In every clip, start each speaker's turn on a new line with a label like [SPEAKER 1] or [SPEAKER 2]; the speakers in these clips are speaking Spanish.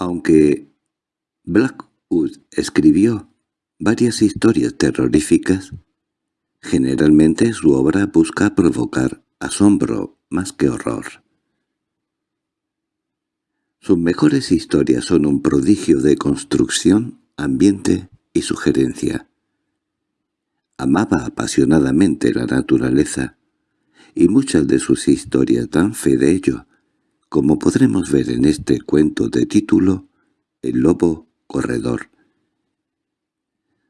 [SPEAKER 1] Aunque Blackwood escribió varias historias terroríficas, generalmente su obra busca provocar asombro más que horror. Sus mejores historias son un prodigio de construcción, ambiente y sugerencia. Amaba apasionadamente la naturaleza, y muchas de sus historias dan fe de ello, como podremos ver en este cuento de título El lobo corredor,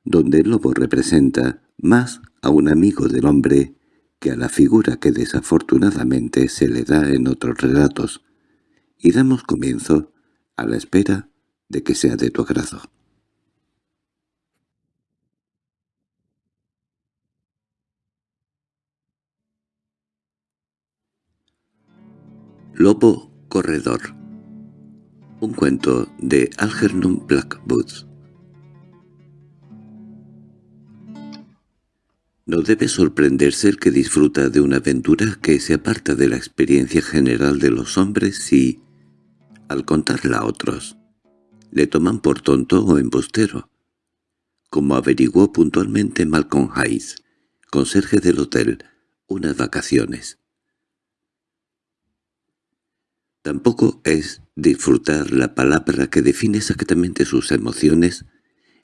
[SPEAKER 1] donde el lobo representa más a un amigo del hombre que a la figura que desafortunadamente se le da en otros relatos, y damos comienzo a la espera de que sea de tu agrado. Lobo Corredor Un cuento de Algernon Blackwood No debe sorprenderse el que disfruta de una aventura que se aparta de la experiencia general de los hombres si, al contarla a otros, le toman por tonto o embustero, como averiguó puntualmente Malcolm Hayes, conserje del hotel, unas vacaciones. Tampoco es disfrutar la palabra que define exactamente sus emociones,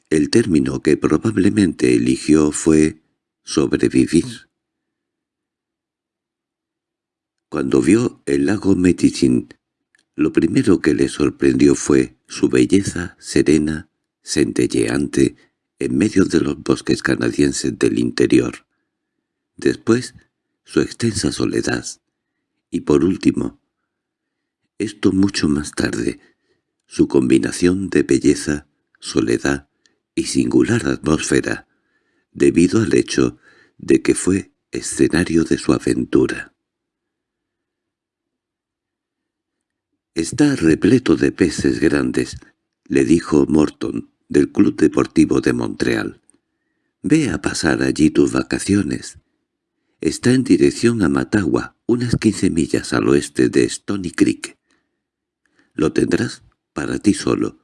[SPEAKER 1] el término que probablemente eligió fue sobrevivir. Cuando vio el lago Metichin lo primero que le sorprendió fue su belleza serena, centelleante, en medio de los bosques canadienses del interior. Después, su extensa soledad. Y por último, esto mucho más tarde, su combinación de belleza, soledad y singular atmósfera, debido al hecho de que fue escenario de su aventura. «Está repleto de peces grandes», le dijo Morton, del Club Deportivo de Montreal. «Ve a pasar allí tus vacaciones. Está en dirección a Matagua, unas quince millas al oeste de Stony Creek. Lo tendrás para ti solo,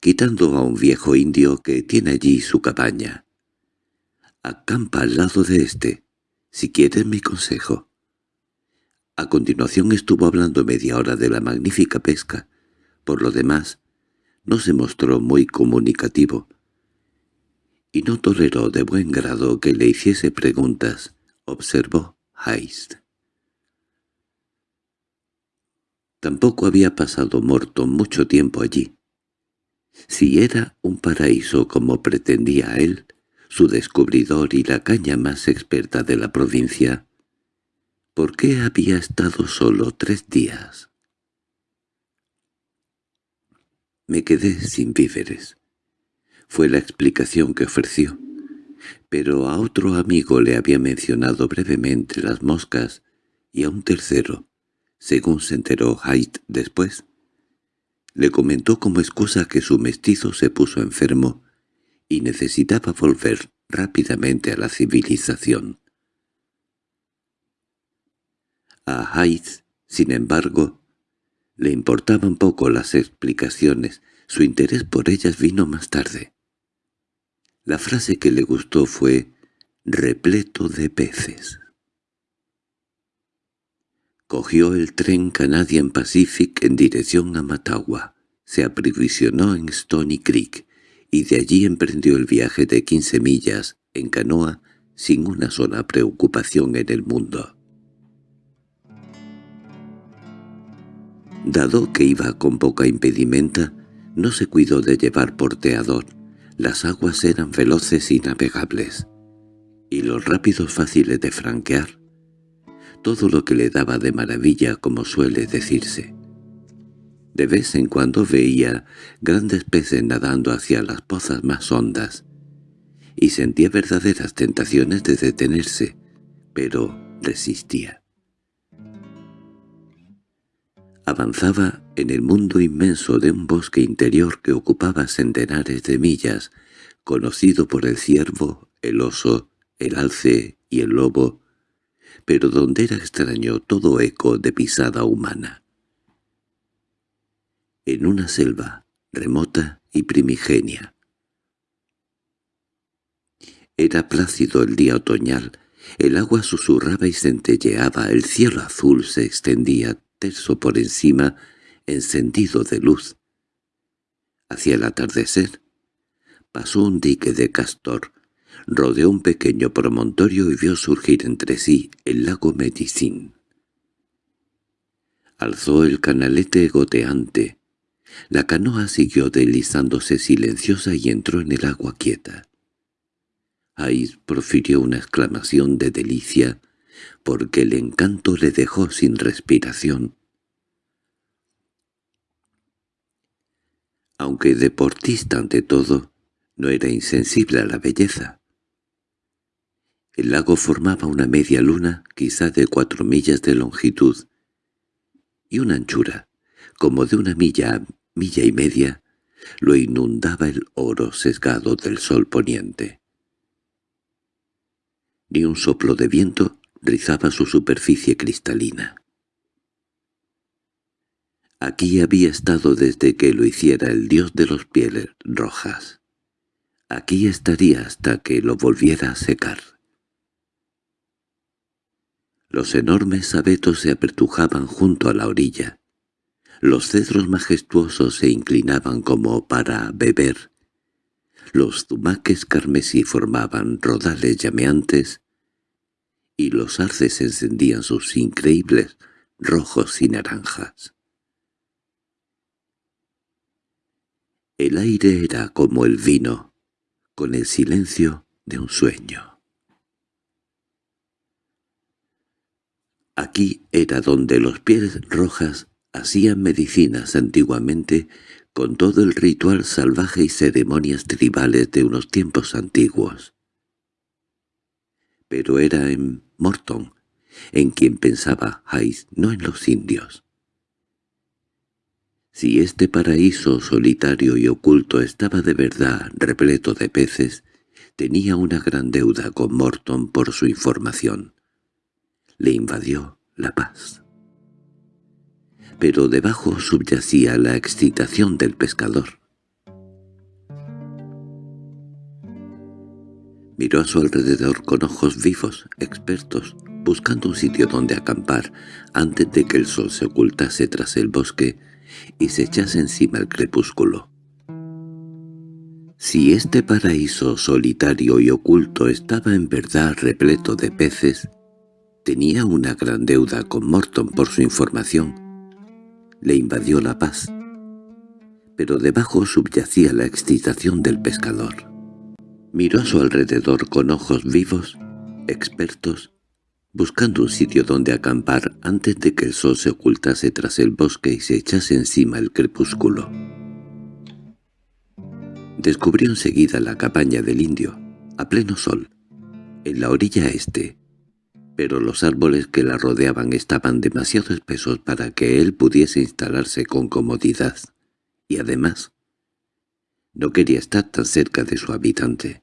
[SPEAKER 1] quitando a un viejo indio que tiene allí su cabaña. Acampa al lado de este, si quieres mi consejo. A continuación estuvo hablando media hora de la magnífica pesca. Por lo demás, no se mostró muy comunicativo. Y no toleró de buen grado que le hiciese preguntas, observó Heist. Tampoco había pasado Morton mucho tiempo allí. Si era un paraíso como pretendía él, su descubridor y la caña más experta de la provincia, ¿Por qué había estado solo tres días? Me quedé sin víveres. Fue la explicación que ofreció. Pero a otro amigo le había mencionado brevemente las moscas y a un tercero, según se enteró Haidt después, le comentó como excusa que su mestizo se puso enfermo y necesitaba volver rápidamente a la civilización. A Hyde, sin embargo, le importaban poco las explicaciones, su interés por ellas vino más tarde. La frase que le gustó fue «repleto de peces». Cogió el tren Canadian Pacific en dirección a Matagua, se aprisionó en Stony Creek y de allí emprendió el viaje de quince millas en canoa sin una sola preocupación en el mundo. Dado que iba con poca impedimenta, no se cuidó de llevar porteador. Las aguas eran veloces y navegables, y los rápidos fáciles de franquear. Todo lo que le daba de maravilla, como suele decirse. De vez en cuando veía grandes peces nadando hacia las pozas más hondas, y sentía verdaderas tentaciones de detenerse, pero resistía. Avanzaba en el mundo inmenso de un bosque interior que ocupaba centenares de millas, conocido por el ciervo, el oso, el alce y el lobo, pero donde era extraño todo eco de pisada humana. En una selva, remota y primigenia. Era plácido el día otoñal, el agua susurraba y centelleaba, el cielo azul se extendía terso por encima, encendido de luz. Hacia el atardecer, pasó un dique de castor, rodeó un pequeño promontorio y vio surgir entre sí el lago Medicín. Alzó el canalete goteante. La canoa siguió deslizándose silenciosa y entró en el agua quieta. Ahí profirió una exclamación de delicia, porque el encanto le dejó sin respiración. Aunque deportista ante todo, no era insensible a la belleza. El lago formaba una media luna, quizá de cuatro millas de longitud, y una anchura, como de una milla milla y media, lo inundaba el oro sesgado del sol poniente. Ni un soplo de viento rizaba su superficie cristalina. Aquí había estado desde que lo hiciera el dios de los pieles rojas. Aquí estaría hasta que lo volviera a secar. Los enormes abetos se apertujaban junto a la orilla. Los cedros majestuosos se inclinaban como para beber. Los zumaques carmesí formaban rodales llameantes y los arces encendían sus increíbles rojos y naranjas. El aire era como el vino, con el silencio de un sueño. Aquí era donde los pies rojas hacían medicinas antiguamente con todo el ritual salvaje y ceremonias tribales de unos tiempos antiguos. Pero era en Morton en quien pensaba Hyde, no en los indios. Si este paraíso solitario y oculto estaba de verdad repleto de peces, tenía una gran deuda con Morton por su información. Le invadió la paz. Pero debajo subyacía la excitación del pescador. Miró a su alrededor con ojos vivos, expertos, buscando un sitio donde acampar antes de que el sol se ocultase tras el bosque y se echase encima el crepúsculo. Si este paraíso solitario y oculto estaba en verdad repleto de peces, tenía una gran deuda con Morton por su información. Le invadió la paz, pero debajo subyacía la excitación del pescador. Miró a su alrededor con ojos vivos, expertos, buscando un sitio donde acampar antes de que el sol se ocultase tras el bosque y se echase encima el crepúsculo. Descubrió enseguida la cabaña del indio, a pleno sol, en la orilla este, pero los árboles que la rodeaban estaban demasiado espesos para que él pudiese instalarse con comodidad, y además no quería estar tan cerca de su habitante.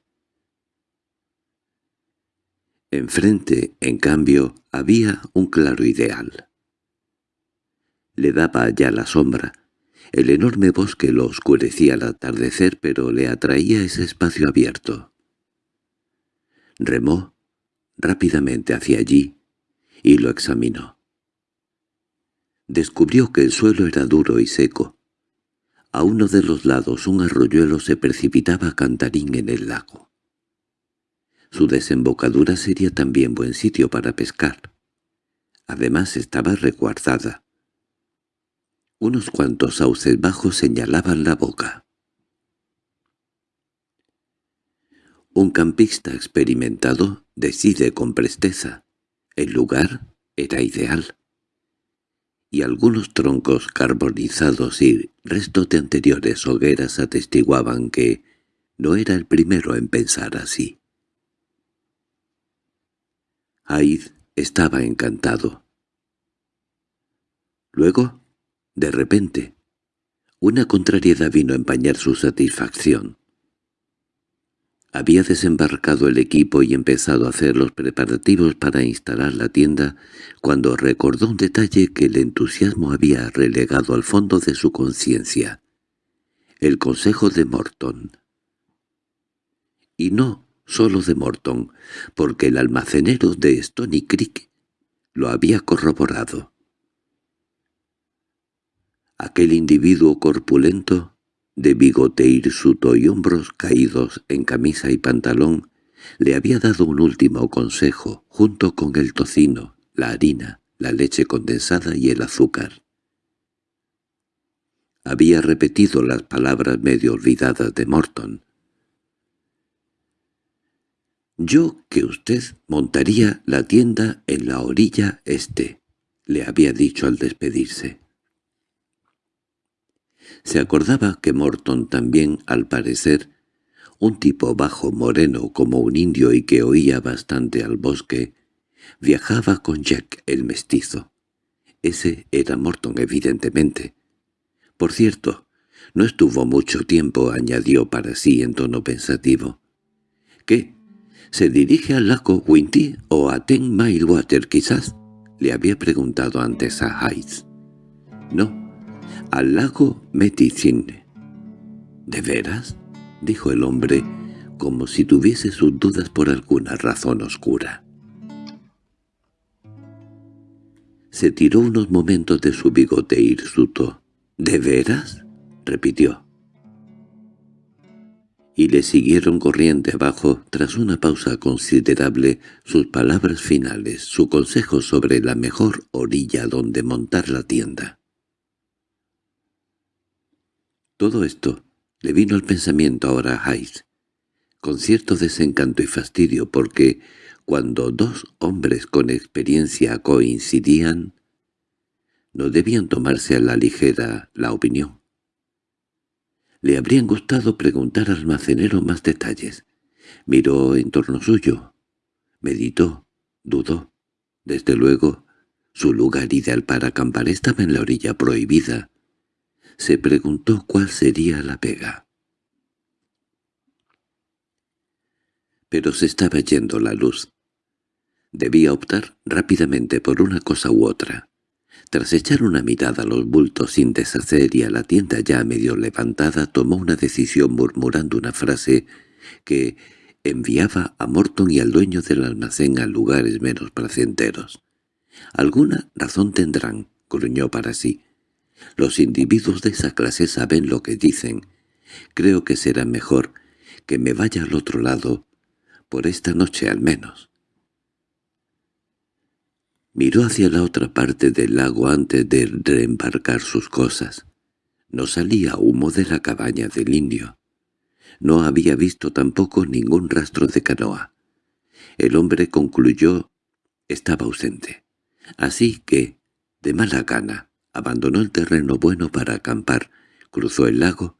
[SPEAKER 1] Enfrente, en cambio, había un claro ideal. Le daba ya la sombra. El enorme bosque lo oscurecía al atardecer, pero le atraía ese espacio abierto. Remó rápidamente hacia allí y lo examinó. Descubrió que el suelo era duro y seco. A uno de los lados un arroyuelo se precipitaba cantarín en el lago. Su desembocadura sería también buen sitio para pescar. Además estaba recuarzada. Unos cuantos sauces bajos señalaban la boca. Un campista experimentado decide con presteza. El lugar era ideal. Y algunos troncos carbonizados y restos de anteriores hogueras atestiguaban que no era el primero en pensar así. Aid estaba encantado. Luego, de repente, una contrariedad vino a empañar su satisfacción. Había desembarcado el equipo y empezado a hacer los preparativos para instalar la tienda cuando recordó un detalle que el entusiasmo había relegado al fondo de su conciencia. el consejo de Morton. Y no solo de Morton, porque el almacenero de Stony Creek lo había corroborado. Aquel individuo corpulento, de bigote hirsuto y hombros caídos en camisa y pantalón, le había dado un último consejo, junto con el tocino, la harina, la leche condensada y el azúcar. Había repetido las palabras medio olvidadas de Morton. «Yo que usted montaría la tienda en la orilla este», le había dicho al despedirse. Se acordaba que Morton también, al parecer, un tipo bajo moreno como un indio y que oía bastante al bosque, viajaba con Jack el mestizo. Ese era Morton evidentemente. Por cierto, no estuvo mucho tiempo, añadió para sí en tono pensativo. —¿Qué? ¿Se dirige al lago Winty o a Ten Mile Water quizás? —le había preguntado antes a Hayes. —No, al lago Medicine. —¿De veras? —dijo el hombre, como si tuviese sus dudas por alguna razón oscura. Se tiró unos momentos de su bigote hirsuto. —¿De veras? —repitió. Y le siguieron corriente abajo, tras una pausa considerable, sus palabras finales, su consejo sobre la mejor orilla donde montar la tienda. Todo esto le vino al pensamiento ahora a Hayes, con cierto desencanto y fastidio, porque cuando dos hombres con experiencia coincidían, no debían tomarse a la ligera la opinión. Le habrían gustado preguntar al almacenero más detalles. Miró en torno suyo, meditó, dudó. Desde luego, su lugar ideal para acampar estaba en la orilla prohibida. Se preguntó cuál sería la pega. Pero se estaba yendo la luz. Debía optar rápidamente por una cosa u otra. Tras echar una mirada a los bultos sin deshacer y a la tienda ya medio levantada, tomó una decisión murmurando una frase que enviaba a Morton y al dueño del almacén a lugares menos placenteros. «Alguna razón tendrán», gruñó para sí. «Los individuos de esa clase saben lo que dicen. Creo que será mejor que me vaya al otro lado, por esta noche al menos». Miró hacia la otra parte del lago antes de reembarcar sus cosas. No salía humo de la cabaña del indio. No había visto tampoco ningún rastro de canoa. El hombre concluyó estaba ausente. Así que, de mala gana, abandonó el terreno bueno para acampar, cruzó el lago,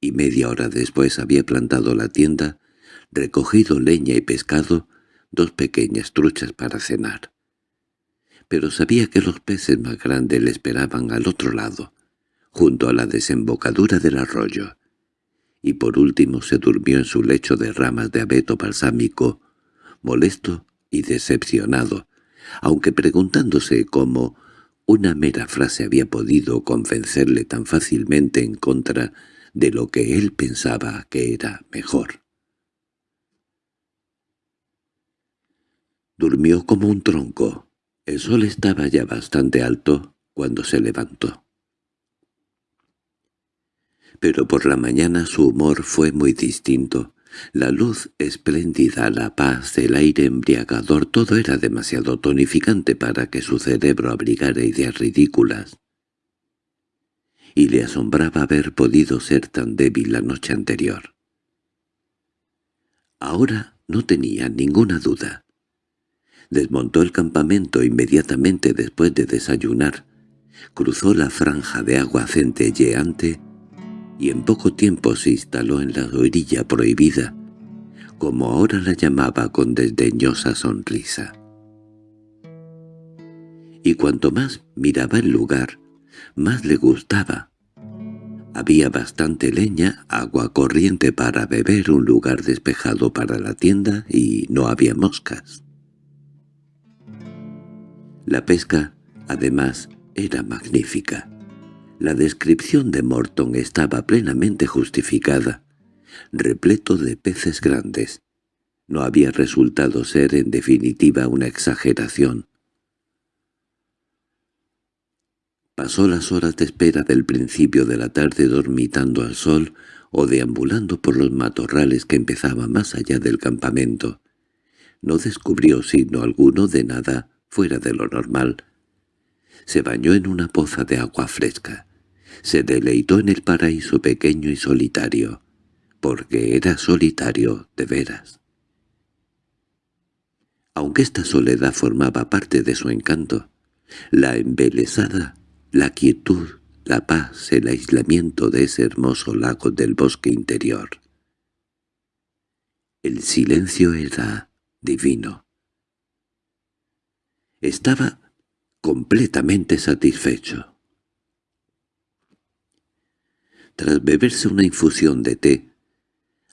[SPEAKER 1] y media hora después había plantado la tienda, recogido leña y pescado, dos pequeñas truchas para cenar. Pero sabía que los peces más grandes le esperaban al otro lado, junto a la desembocadura del arroyo, y por último se durmió en su lecho de ramas de abeto balsámico, molesto y decepcionado, aunque preguntándose cómo una mera frase había podido convencerle tan fácilmente en contra de lo que él pensaba que era mejor. Durmió como un tronco, el sol estaba ya bastante alto cuando se levantó. Pero por la mañana su humor fue muy distinto. La luz espléndida, la paz, el aire embriagador, todo era demasiado tonificante para que su cerebro abrigara ideas ridículas. Y le asombraba haber podido ser tan débil la noche anterior. Ahora no tenía ninguna duda. Desmontó el campamento inmediatamente después de desayunar, cruzó la franja de agua centelleante y en poco tiempo se instaló en la orilla prohibida, como ahora la llamaba con desdeñosa sonrisa. Y cuanto más miraba el lugar, más le gustaba. Había bastante leña, agua corriente para beber, un lugar despejado para la tienda y no había moscas. La pesca, además, era magnífica. La descripción de Morton estaba plenamente justificada, repleto de peces grandes. No había resultado ser en definitiva una exageración. Pasó las horas de espera del principio de la tarde dormitando al sol o deambulando por los matorrales que empezaban más allá del campamento. No descubrió signo alguno de nada fuera de lo normal. Se bañó en una poza de agua fresca. Se deleitó en el paraíso pequeño y solitario, porque era solitario de veras. Aunque esta soledad formaba parte de su encanto, la embelesada la quietud, la paz, el aislamiento de ese hermoso lago del bosque interior. El silencio era divino. Estaba completamente satisfecho. Tras beberse una infusión de té,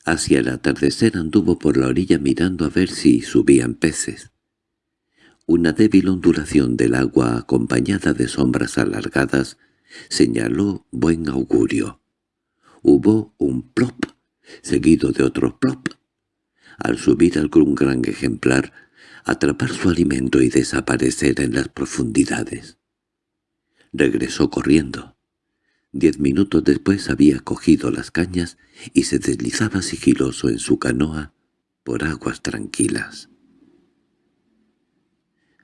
[SPEAKER 1] hacia el atardecer anduvo por la orilla mirando a ver si subían peces. Una débil ondulación del agua acompañada de sombras alargadas señaló buen augurio. Hubo un plop, seguido de otro plop. Al subir algún gran ejemplar, atrapar su alimento y desaparecer en las profundidades. Regresó corriendo. Diez minutos después había cogido las cañas y se deslizaba sigiloso en su canoa por aguas tranquilas.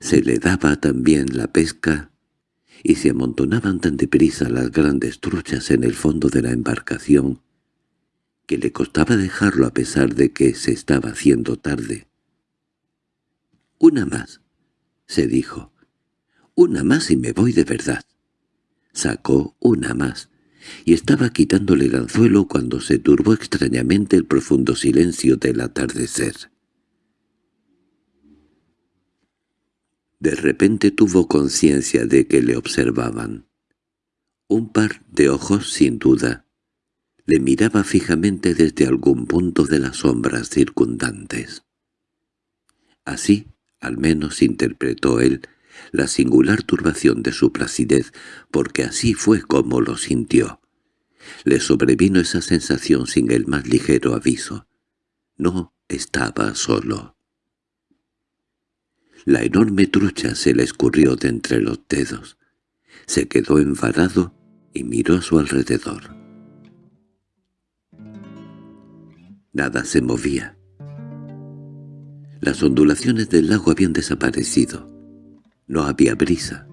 [SPEAKER 1] Se le daba también la pesca y se amontonaban tan deprisa las grandes truchas en el fondo de la embarcación que le costaba dejarlo a pesar de que se estaba haciendo tarde. «Una más», se dijo. «Una más y me voy de verdad». Sacó una más, y estaba quitándole el anzuelo cuando se turbó extrañamente el profundo silencio del atardecer. De repente tuvo conciencia de que le observaban. Un par de ojos, sin duda, le miraba fijamente desde algún punto de las sombras circundantes. Así, al menos interpretó él, la singular turbación de su placidez, porque así fue como lo sintió. Le sobrevino esa sensación sin el más ligero aviso. No estaba solo. La enorme trucha se le escurrió de entre los dedos. Se quedó envarado y miró a su alrededor. Nada se movía. Las ondulaciones del lago habían desaparecido. No había brisa.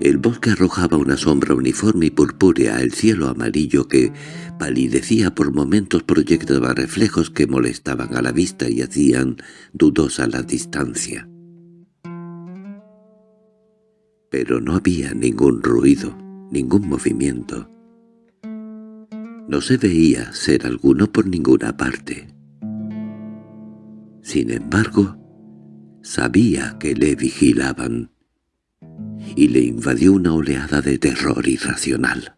[SPEAKER 1] El bosque arrojaba una sombra uniforme y purpúrea, el cielo amarillo que palidecía por momentos proyectaba reflejos que molestaban a la vista y hacían dudosa la distancia. Pero no había ningún ruido, ningún movimiento. No se veía ser alguno por ninguna parte. Sin embargo, sabía que le vigilaban y le invadió una oleada de terror irracional.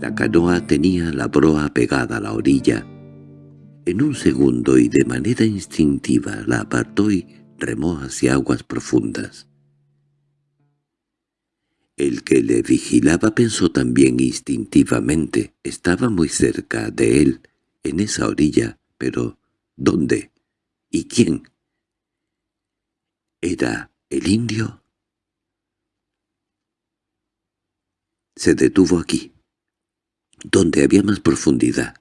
[SPEAKER 1] La canoa tenía la proa pegada a la orilla. En un segundo y de manera instintiva la apartó y remó hacia aguas profundas. El que le vigilaba pensó también instintivamente, estaba muy cerca de él, en esa orilla, pero ¿dónde? ¿Y quién? ¿Era ¿El indio? Se detuvo aquí, donde había más profundidad,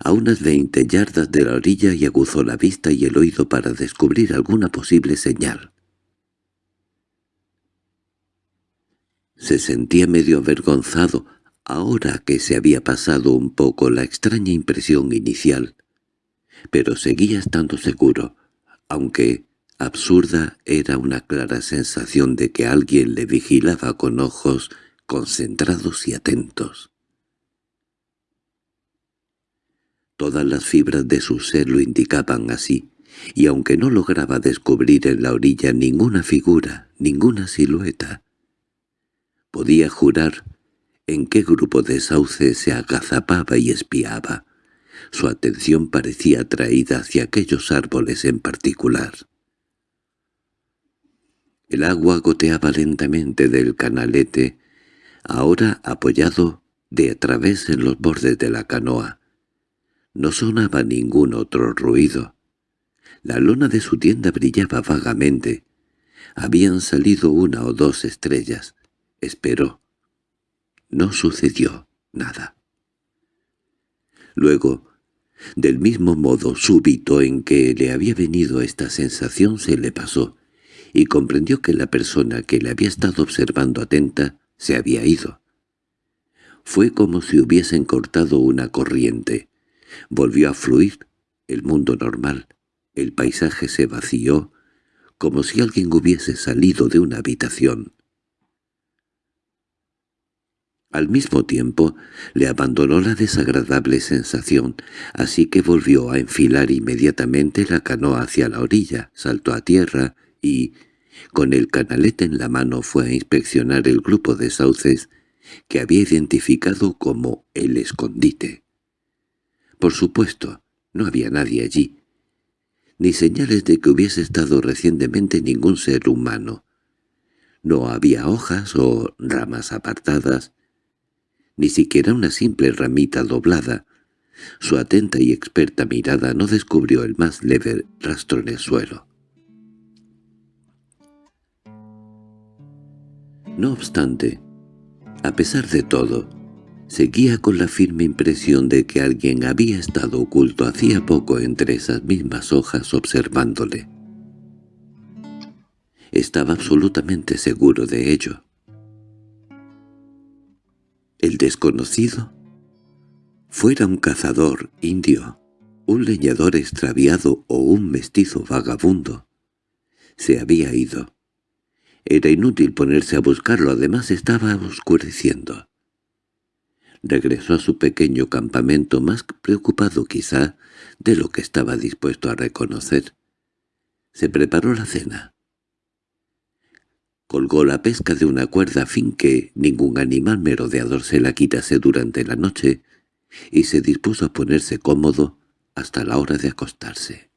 [SPEAKER 1] a unas veinte yardas de la orilla y aguzó la vista y el oído para descubrir alguna posible señal. Se sentía medio avergonzado ahora que se había pasado un poco la extraña impresión inicial, pero seguía estando seguro, aunque Absurda era una clara sensación de que alguien le vigilaba con ojos concentrados y atentos. Todas las fibras de su ser lo indicaban así, y aunque no lograba descubrir en la orilla ninguna figura, ninguna silueta, podía jurar en qué grupo de sauces se agazapaba y espiaba. Su atención parecía atraída hacia aquellos árboles en particular. El agua goteaba lentamente del canalete, ahora apoyado de a través en los bordes de la canoa. No sonaba ningún otro ruido. La luna de su tienda brillaba vagamente. Habían salido una o dos estrellas. Esperó. No sucedió nada. Luego, del mismo modo súbito en que le había venido esta sensación se le pasó, y comprendió que la persona que le había estado observando atenta se había ido. Fue como si hubiesen cortado una corriente. Volvió a fluir el mundo normal. El paisaje se vació, como si alguien hubiese salido de una habitación. Al mismo tiempo le abandonó la desagradable sensación, así que volvió a enfilar inmediatamente la canoa hacia la orilla, saltó a tierra y, con el canalete en la mano, fue a inspeccionar el grupo de sauces que había identificado como el escondite. Por supuesto, no había nadie allí, ni señales de que hubiese estado recientemente ningún ser humano. No había hojas o ramas apartadas, ni siquiera una simple ramita doblada. Su atenta y experta mirada no descubrió el más leve rastro en el suelo. No obstante, a pesar de todo, seguía con la firme impresión de que alguien había estado oculto hacía poco entre esas mismas hojas observándole. Estaba absolutamente seguro de ello. El desconocido, fuera un cazador indio, un leñador extraviado o un mestizo vagabundo, se había ido. Era inútil ponerse a buscarlo, además estaba oscureciendo. Regresó a su pequeño campamento más preocupado quizá de lo que estaba dispuesto a reconocer. Se preparó la cena colgó la pesca de una cuerda a fin que ningún animal merodeador se la quitase durante la noche, y se dispuso a ponerse cómodo hasta la hora de acostarse.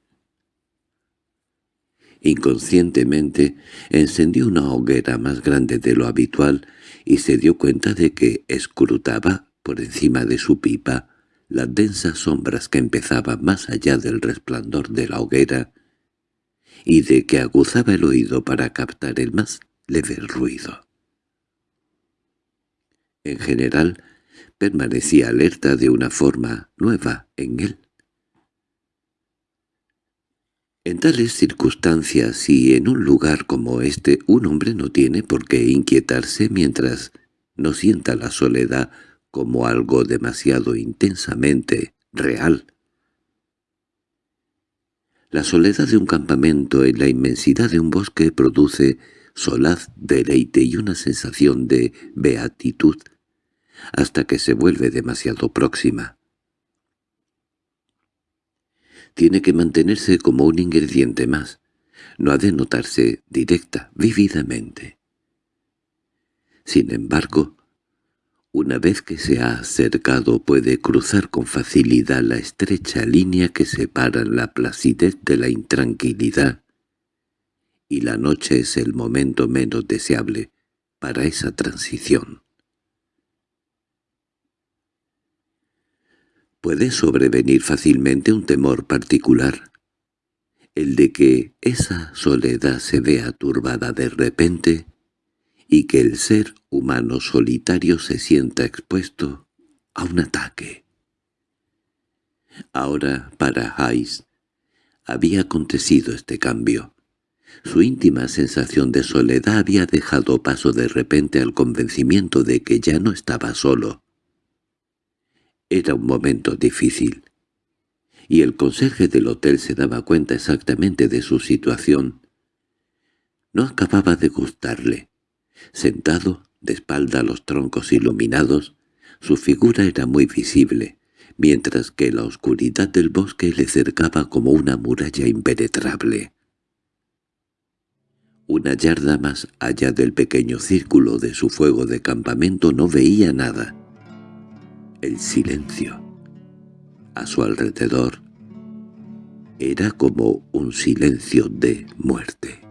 [SPEAKER 1] Inconscientemente encendió una hoguera más grande de lo habitual y se dio cuenta de que escrutaba, por encima de su pipa, las densas sombras que empezaban más allá del resplandor de la hoguera y de que aguzaba el oído para captar el más leve ruido. En general, permanecía alerta de una forma nueva en él. En tales circunstancias y en un lugar como este un hombre no tiene por qué inquietarse mientras no sienta la soledad como algo demasiado intensamente real. La soledad de un campamento en la inmensidad de un bosque produce solaz, deleite y una sensación de beatitud, hasta que se vuelve demasiado próxima. Tiene que mantenerse como un ingrediente más, no ha de notarse directa, vívidamente. Sin embargo, una vez que se ha acercado puede cruzar con facilidad la estrecha línea que separa la placidez de la intranquilidad y la noche es el momento menos deseable para esa transición. Puede sobrevenir fácilmente un temor particular, el de que esa soledad se vea turbada de repente y que el ser humano solitario se sienta expuesto a un ataque. Ahora, para Hayes, había acontecido este cambio. Su íntima sensación de soledad había dejado paso de repente al convencimiento de que ya no estaba solo. Era un momento difícil, y el conserje del hotel se daba cuenta exactamente de su situación. No acababa de gustarle. Sentado, de espalda a los troncos iluminados, su figura era muy visible, mientras que la oscuridad del bosque le cercaba como una muralla impenetrable. Una yarda más allá del pequeño círculo de su fuego de campamento no veía nada. El silencio. A su alrededor era como un silencio de muerte.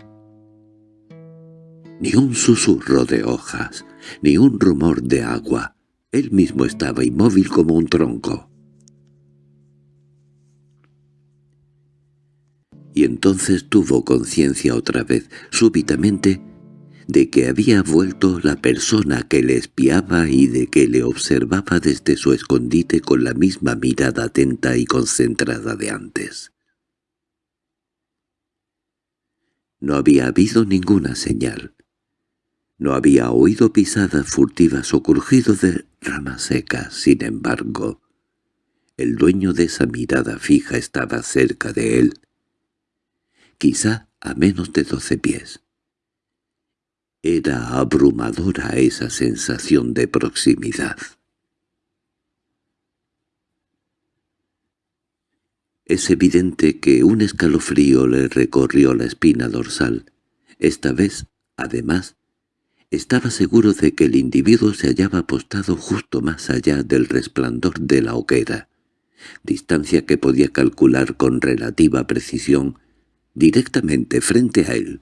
[SPEAKER 1] ni un susurro de hojas, ni un rumor de agua. Él mismo estaba inmóvil como un tronco. Y entonces tuvo conciencia otra vez, súbitamente, de que había vuelto la persona que le espiaba y de que le observaba desde su escondite con la misma mirada atenta y concentrada de antes. No había habido ninguna señal. No había oído pisadas furtivas o crujido de ramas secas, sin embargo. El dueño de esa mirada fija estaba cerca de él, quizá a menos de doce pies. Era abrumadora esa sensación de proximidad. Es evidente que un escalofrío le recorrió la espina dorsal. Esta vez, además, estaba seguro de que el individuo se hallaba apostado justo más allá del resplandor de la hoguera, distancia que podía calcular con relativa precisión directamente frente a él.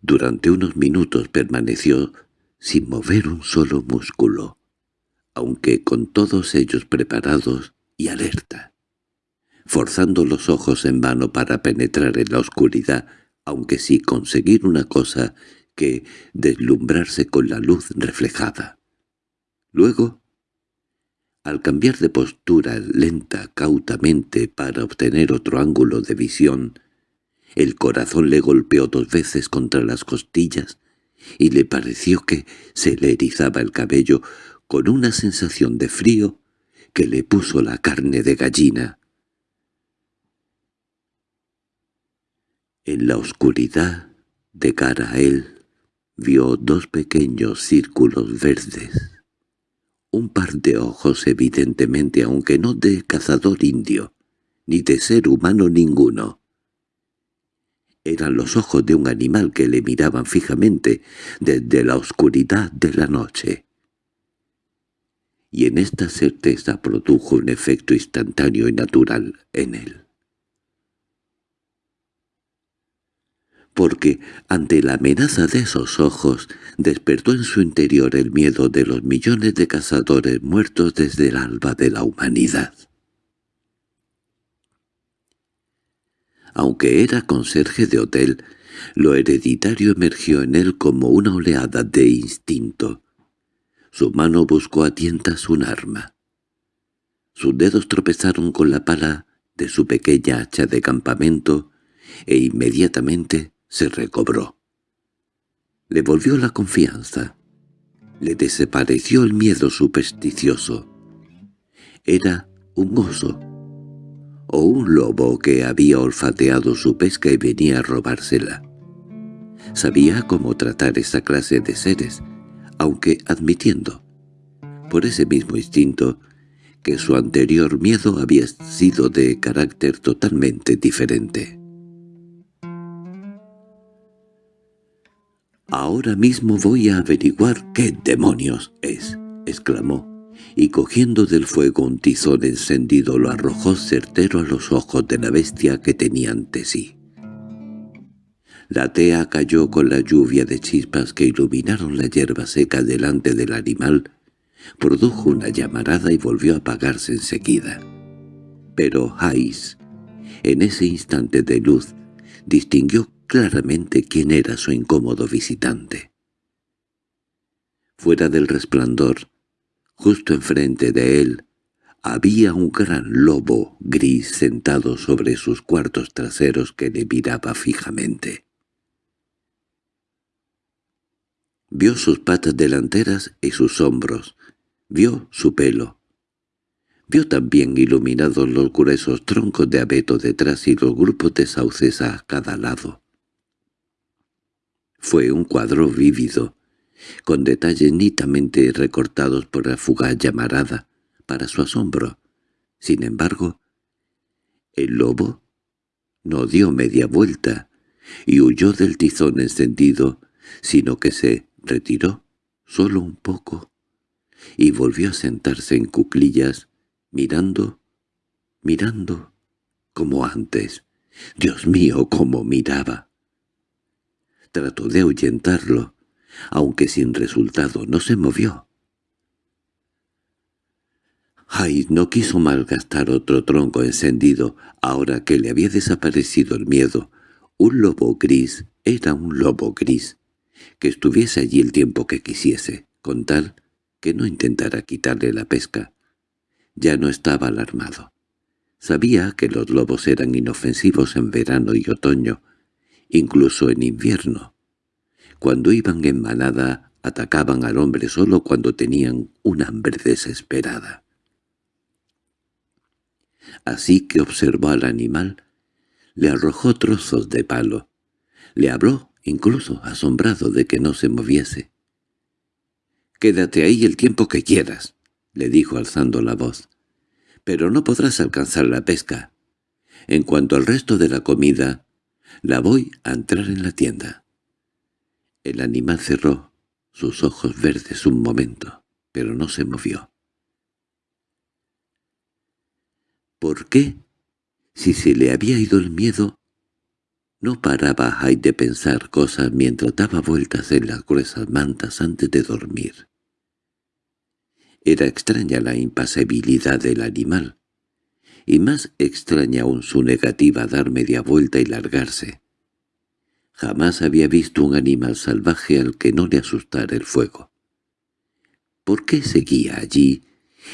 [SPEAKER 1] Durante unos minutos permaneció sin mover un solo músculo, aunque con todos ellos preparados y alerta, forzando los ojos en vano para penetrar en la oscuridad, aunque sí conseguir una cosa que deslumbrarse con la luz reflejada. Luego, al cambiar de postura lenta cautamente para obtener otro ángulo de visión, el corazón le golpeó dos veces contra las costillas y le pareció que se le erizaba el cabello con una sensación de frío que le puso la carne de gallina. En la oscuridad, de cara a él, vio dos pequeños círculos verdes. Un par de ojos evidentemente, aunque no de cazador indio, ni de ser humano ninguno. Eran los ojos de un animal que le miraban fijamente desde la oscuridad de la noche. Y en esta certeza produjo un efecto instantáneo y natural en él. Porque ante la amenaza de esos ojos despertó en su interior el miedo de los millones de cazadores muertos desde el alba de la humanidad. Aunque era conserje de hotel, lo hereditario emergió en él como una oleada de instinto. Su mano buscó a tientas un arma. Sus dedos tropezaron con la pala de su pequeña hacha de campamento e inmediatamente se recobró. Le volvió la confianza. Le desapareció el miedo supersticioso. Era un oso o un lobo que había olfateado su pesca y venía a robársela. Sabía cómo tratar esa clase de seres, aunque admitiendo, por ese mismo instinto, que su anterior miedo había sido de carácter totalmente diferente. «Ahora mismo voy a averiguar qué demonios es», exclamó y cogiendo del fuego un tizón encendido lo arrojó certero a los ojos de la bestia que tenía ante sí. La tea cayó con la lluvia de chispas que iluminaron la hierba seca delante del animal, produjo una llamarada y volvió a apagarse enseguida. Pero Hais, en ese instante de luz, distinguió claramente quién era su incómodo visitante. Fuera del resplandor, Justo enfrente de él había un gran lobo gris sentado sobre sus cuartos traseros que le miraba fijamente. Vio sus patas delanteras y sus hombros, vio su pelo. Vio también iluminados los gruesos troncos de abeto detrás y los grupos de sauces a cada lado. Fue un cuadro vívido, con detalles nitamente recortados por la fugaz llamarada, para su asombro. Sin embargo, el lobo no dio media vuelta y huyó del tizón encendido, sino que se retiró solo un poco y volvió a sentarse en cuclillas, mirando, mirando, como antes. Dios mío, cómo miraba. Trató de ahuyentarlo, aunque sin resultado no se movió. Hyde no quiso malgastar otro tronco encendido, ahora que le había desaparecido el miedo. Un lobo gris era un lobo gris, que estuviese allí el tiempo que quisiese, con tal que no intentara quitarle la pesca. Ya no estaba alarmado. Sabía que los lobos eran inofensivos en verano y otoño, incluso en invierno. Cuando iban en manada, atacaban al hombre solo cuando tenían un hambre desesperada. Así que observó al animal, le arrojó trozos de palo, le habló, incluso asombrado de que no se moviese. «Quédate ahí el tiempo que quieras», le dijo alzando la voz pero no podrás alcanzar la pesca. En cuanto al resto de la comida, la voy a entrar en la tienda. El animal cerró sus ojos verdes un momento, pero no se movió. ¿Por qué? Si se le había ido el miedo, no paraba Hyde de pensar cosas mientras daba vueltas en las gruesas mantas antes de dormir. Era extraña la impasibilidad del animal, y más extraña aún su negativa a dar media vuelta y largarse. Jamás había visto un animal salvaje al que no le asustara el fuego. ¿Por qué seguía allí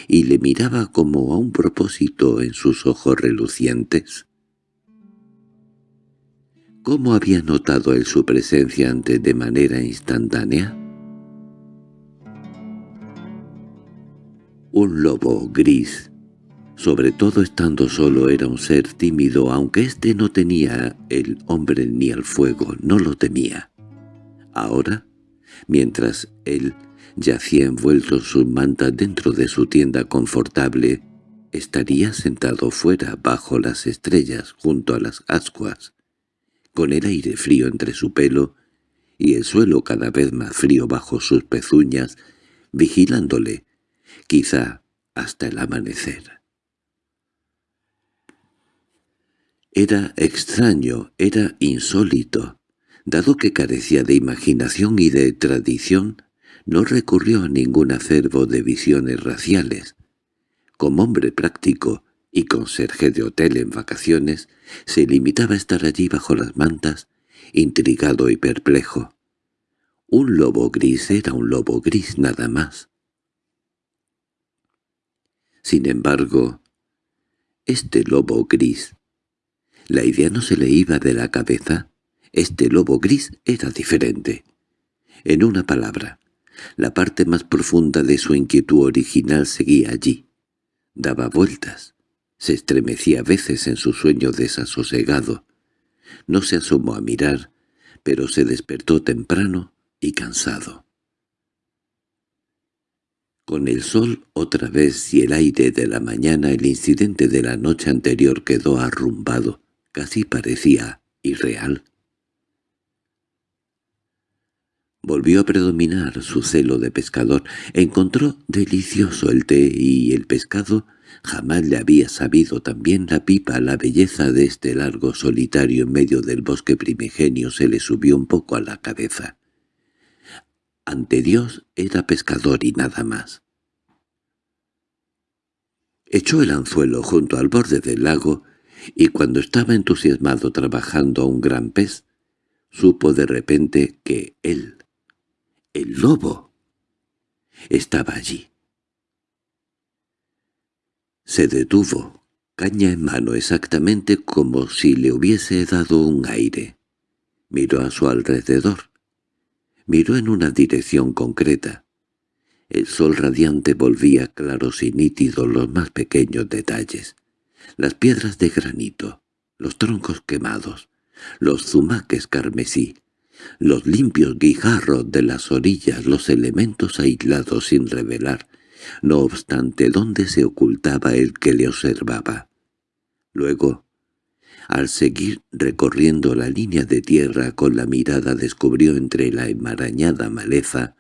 [SPEAKER 1] y le miraba como a un propósito en sus ojos relucientes? ¿Cómo había notado él su presencia antes de manera instantánea? Un lobo gris, sobre todo estando solo, era un ser tímido, aunque éste no tenía el hombre ni el fuego, no lo temía. Ahora, mientras él yacía envuelto en sus mantas dentro de su tienda confortable, estaría sentado fuera bajo las estrellas junto a las ascuas, con el aire frío entre su pelo y el suelo cada vez más frío bajo sus pezuñas, vigilándole, quizá hasta el amanecer. Era extraño, era insólito. Dado que carecía de imaginación y de tradición, no recurrió a ningún acervo de visiones raciales. Como hombre práctico y conserje de hotel en vacaciones, se limitaba a estar allí bajo las mantas, intrigado y perplejo. Un lobo gris era un lobo gris nada más. Sin embargo, este lobo gris, la idea no se le iba de la cabeza, este lobo gris era diferente. En una palabra, la parte más profunda de su inquietud original seguía allí. Daba vueltas, se estremecía a veces en su sueño desasosegado. No se asomó a mirar, pero se despertó temprano y cansado. Con el sol otra vez y el aire de la mañana el incidente de la noche anterior quedó arrumbado, casi parecía irreal. Volvió a predominar su celo de pescador. Encontró delicioso el té y el pescado. Jamás le había sabido también la pipa. La belleza de este largo solitario en medio del bosque primigenio se le subió un poco a la cabeza. Ante Dios era pescador y nada más. Echó el anzuelo junto al borde del lago y cuando estaba entusiasmado trabajando a un gran pez, supo de repente que él, el lobo, estaba allí. Se detuvo, caña en mano exactamente como si le hubiese dado un aire. Miró a su alrededor. Miró en una dirección concreta. El sol radiante volvía claros y nítidos los más pequeños detalles. Las piedras de granito, los troncos quemados, los zumaques carmesí, los limpios guijarros de las orillas, los elementos aislados sin revelar, no obstante dónde se ocultaba el que le observaba. Luego, al seguir recorriendo la línea de tierra con la mirada descubrió entre la enmarañada maleza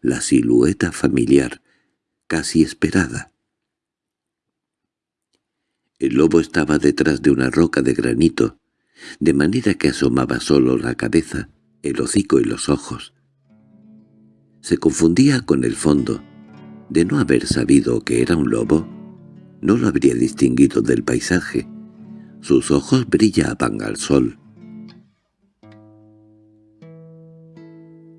[SPEAKER 1] la silueta familiar, casi esperada. El lobo estaba detrás de una roca de granito, de manera que asomaba solo la cabeza, el hocico y los ojos. Se confundía con el fondo. De no haber sabido que era un lobo, no lo habría distinguido del paisaje. Sus ojos brillaban al sol.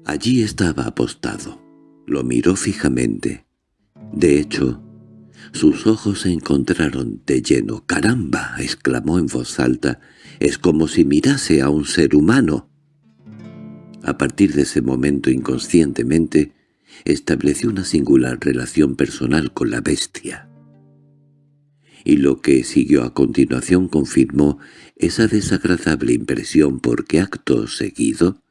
[SPEAKER 1] Allí estaba apostado. Lo miró fijamente. De hecho, sus ojos se encontraron de lleno. «¡Caramba!» exclamó en voz alta. «Es como si mirase a un ser humano». A partir de ese momento inconscientemente estableció una singular relación personal con la bestia. Y lo que siguió a continuación confirmó esa desagradable impresión porque acto seguido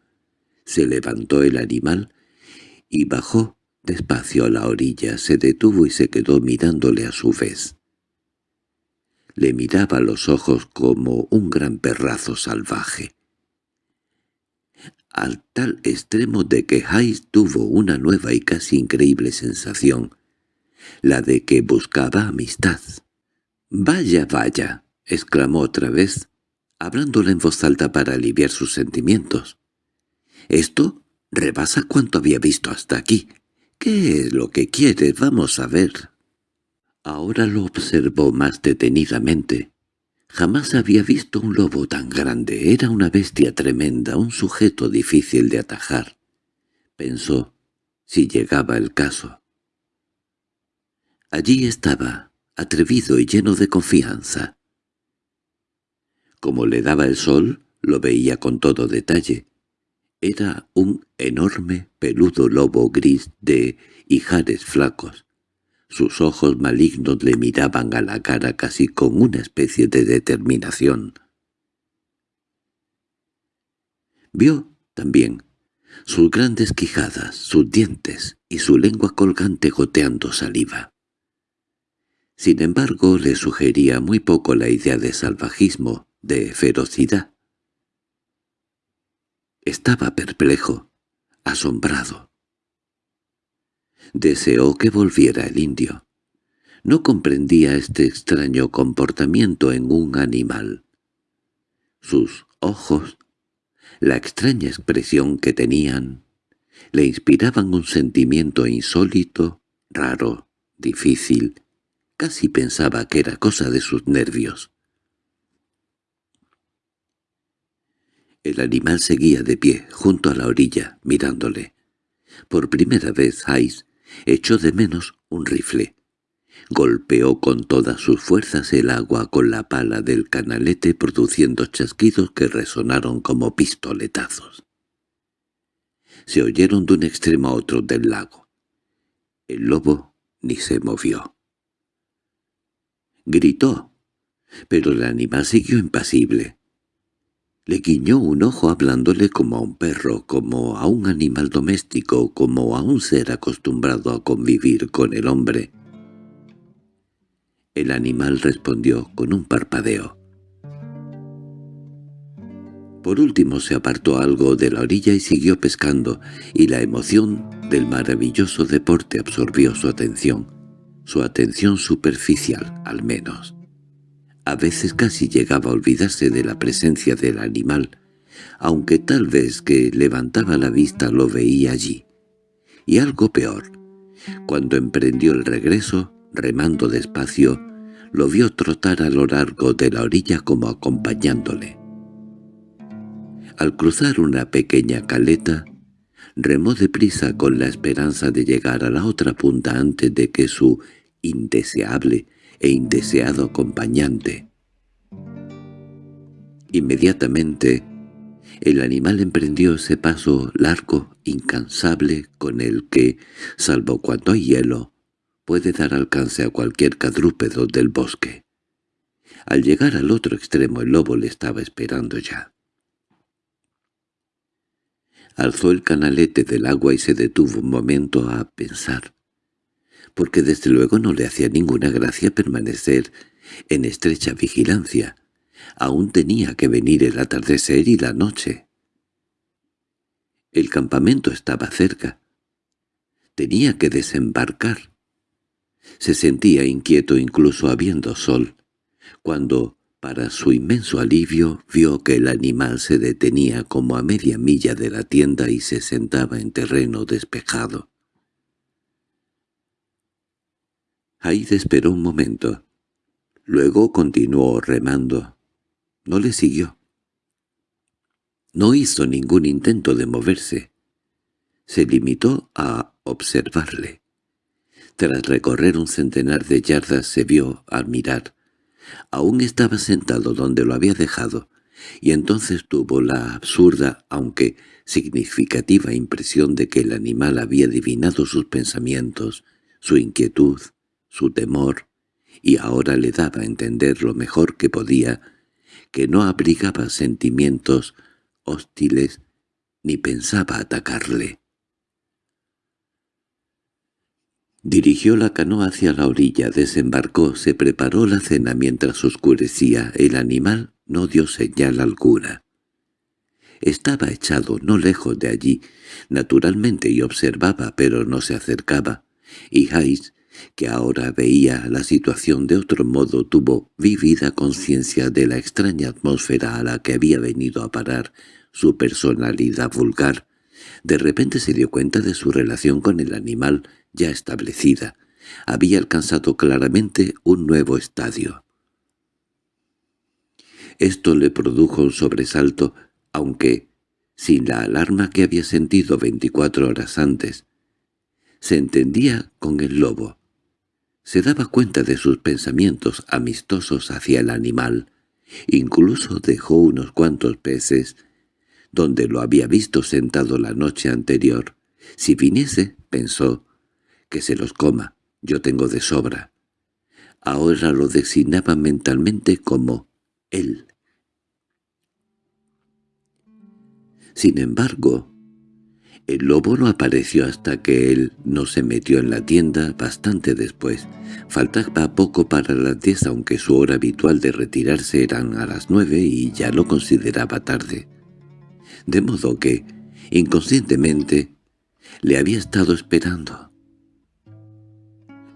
[SPEAKER 1] se levantó el animal y bajó despacio a la orilla, se detuvo y se quedó mirándole a su vez. Le miraba los ojos como un gran perrazo salvaje al tal extremo de que Hayes tuvo una nueva y casi increíble sensación, la de que buscaba amistad. «Vaya, vaya», exclamó otra vez, hablándole en voz alta para aliviar sus sentimientos. «Esto rebasa cuanto había visto hasta aquí. ¿Qué es lo que quiere? Vamos a ver». Ahora lo observó más detenidamente. Jamás había visto un lobo tan grande. Era una bestia tremenda, un sujeto difícil de atajar. Pensó, si llegaba el caso. Allí estaba, atrevido y lleno de confianza. Como le daba el sol, lo veía con todo detalle. Era un enorme, peludo lobo gris de hijares flacos, sus ojos malignos le miraban a la cara casi con una especie de determinación. Vio, también, sus grandes quijadas, sus dientes y su lengua colgante goteando saliva. Sin embargo, le sugería muy poco la idea de salvajismo, de ferocidad. Estaba perplejo, asombrado. Deseó que volviera el indio. No comprendía este extraño comportamiento en un animal. Sus ojos, la extraña expresión que tenían, le inspiraban un sentimiento insólito, raro, difícil. Casi pensaba que era cosa de sus nervios. El animal seguía de pie, junto a la orilla, mirándole. Por primera vez Hayes echó de menos un rifle. Golpeó con todas sus fuerzas el agua con la pala del canalete produciendo chasquidos que resonaron como pistoletazos. Se oyeron de un extremo a otro del lago. El lobo ni se movió. Gritó, pero el animal siguió impasible. Le guiñó un ojo hablándole como a un perro, como a un animal doméstico, como a un ser acostumbrado a convivir con el hombre. El animal respondió con un parpadeo. Por último se apartó algo de la orilla y siguió pescando, y la emoción del maravilloso deporte absorbió su atención, su atención superficial, al menos. A veces casi llegaba a olvidarse de la presencia del animal, aunque tal vez que levantaba la vista lo veía allí. Y algo peor, cuando emprendió el regreso, remando despacio, lo vio trotar a lo largo de la orilla como acompañándole. Al cruzar una pequeña caleta, remó deprisa con la esperanza de llegar a la otra punta antes de que su indeseable e indeseado acompañante. Inmediatamente, el animal emprendió ese paso largo, incansable, con el que, salvo cuando hay hielo, puede dar alcance a cualquier cadrúpedo del bosque. Al llegar al otro extremo el lobo le estaba esperando ya. Alzó el canalete del agua y se detuvo un momento a pensar porque desde luego no le hacía ninguna gracia permanecer en estrecha vigilancia. Aún tenía que venir el atardecer y la noche. El campamento estaba cerca. Tenía que desembarcar. Se sentía inquieto incluso habiendo sol, cuando Para su inmenso alivio vio que el animal se detenía como a media milla de la tienda y se sentaba en terreno despejado. Hyde esperó un momento. Luego continuó remando. No le siguió. No hizo ningún intento de moverse. Se limitó a observarle. Tras recorrer un centenar de yardas se vio al mirar. Aún estaba sentado donde lo había dejado, y entonces tuvo la absurda, aunque significativa impresión de que el animal había adivinado sus pensamientos, su inquietud, su temor, y ahora le daba a entender lo mejor que podía, que no abrigaba sentimientos hostiles ni pensaba atacarle. Dirigió la canoa hacia la orilla, desembarcó, se preparó la cena mientras oscurecía. El animal no dio señal alguna. Estaba echado no lejos de allí, naturalmente, y observaba, pero no se acercaba, y Hayes que ahora veía la situación de otro modo, tuvo vívida conciencia de la extraña atmósfera a la que había venido a parar su personalidad vulgar. De repente se dio cuenta de su relación con el animal ya establecida. Había alcanzado claramente un nuevo estadio. Esto le produjo un sobresalto, aunque sin la alarma que había sentido veinticuatro horas antes. Se entendía con el lobo. Se daba cuenta de sus pensamientos amistosos hacia el animal. Incluso dejó unos cuantos peces, donde lo había visto sentado la noche anterior. Si viniese, pensó, que se los coma, yo tengo de sobra. Ahora lo designaba mentalmente como él. Sin embargo, el lobo no apareció hasta que él no se metió en la tienda bastante después. Faltaba poco para las diez aunque su hora habitual de retirarse eran a las nueve y ya lo consideraba tarde. De modo que, inconscientemente, le había estado esperando.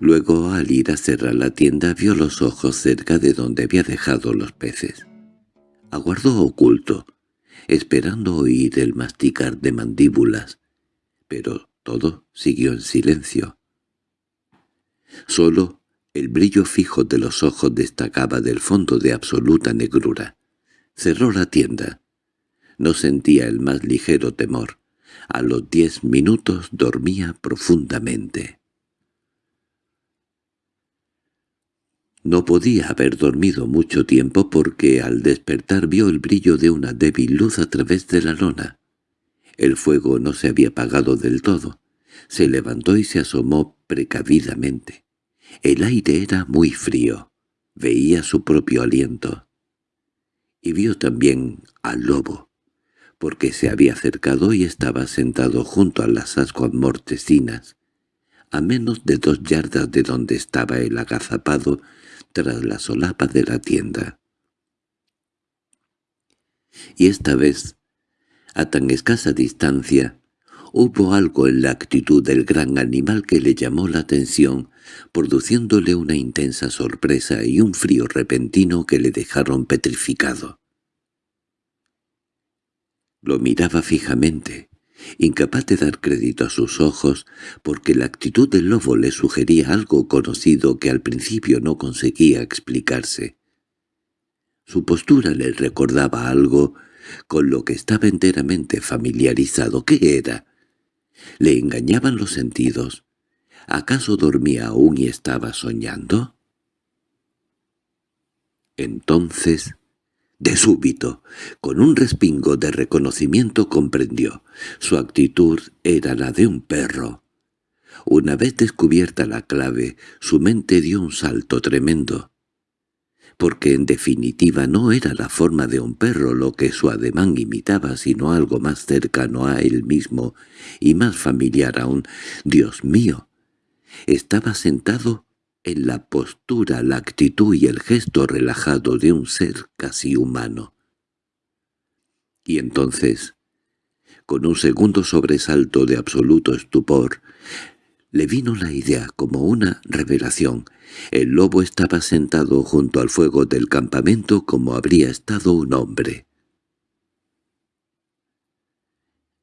[SPEAKER 1] Luego, al ir a cerrar la tienda, vio los ojos cerca de donde había dejado los peces. Aguardó oculto, esperando oír el masticar de mandíbulas, pero todo siguió en silencio. Solo el brillo fijo de los ojos destacaba del fondo de absoluta negrura. Cerró la tienda. No sentía el más ligero temor. A los diez minutos dormía profundamente. No podía haber dormido mucho tiempo porque al despertar vio el brillo de una débil luz a través de la lona. El fuego no se había apagado del todo. Se levantó y se asomó precavidamente. El aire era muy frío. Veía su propio aliento. Y vio también al lobo, porque se había acercado y estaba sentado junto a las ascuas mortecinas, a menos de dos yardas de donde estaba el agazapado tras la solapa de la tienda. Y esta vez, a tan escasa distancia, hubo algo en la actitud del gran animal que le llamó la atención, produciéndole una intensa sorpresa y un frío repentino que le dejaron petrificado. Lo miraba fijamente, incapaz de dar crédito a sus ojos, porque la actitud del lobo le sugería algo conocido que al principio no conseguía explicarse. Su postura le recordaba algo con lo que estaba enteramente familiarizado. ¿Qué era? ¿Le engañaban los sentidos? ¿Acaso dormía aún y estaba soñando? Entonces de súbito, con un respingo de reconocimiento comprendió. Su actitud era la de un perro. Una vez descubierta la clave, su mente dio un salto tremendo. Porque en definitiva no era la forma de un perro lo que su ademán imitaba, sino algo más cercano a él mismo y más familiar aún. ¡Dios mío! Estaba sentado en la postura, la actitud y el gesto relajado de un ser casi humano. Y entonces, con un segundo sobresalto de absoluto estupor, Le vino la idea como una revelación. El lobo estaba sentado junto al fuego del campamento como habría estado un hombre.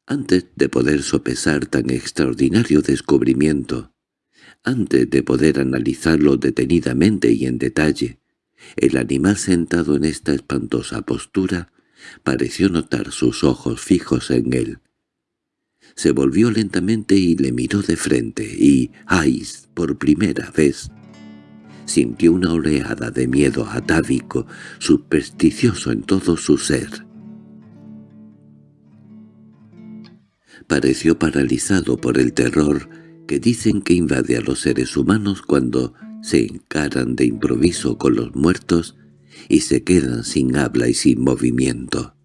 [SPEAKER 1] Antes de poder sopesar tan extraordinario descubrimiento, antes de poder analizarlo detenidamente y en detalle, el animal sentado en esta espantosa postura pareció notar sus ojos fijos en él se volvió lentamente y le miró de frente, y Ais, por primera vez, sintió una oleada de miedo atávico, supersticioso en todo su ser. Pareció paralizado por el terror que dicen que invade a los seres humanos cuando se encaran de improviso con los muertos y se quedan sin habla y sin movimiento.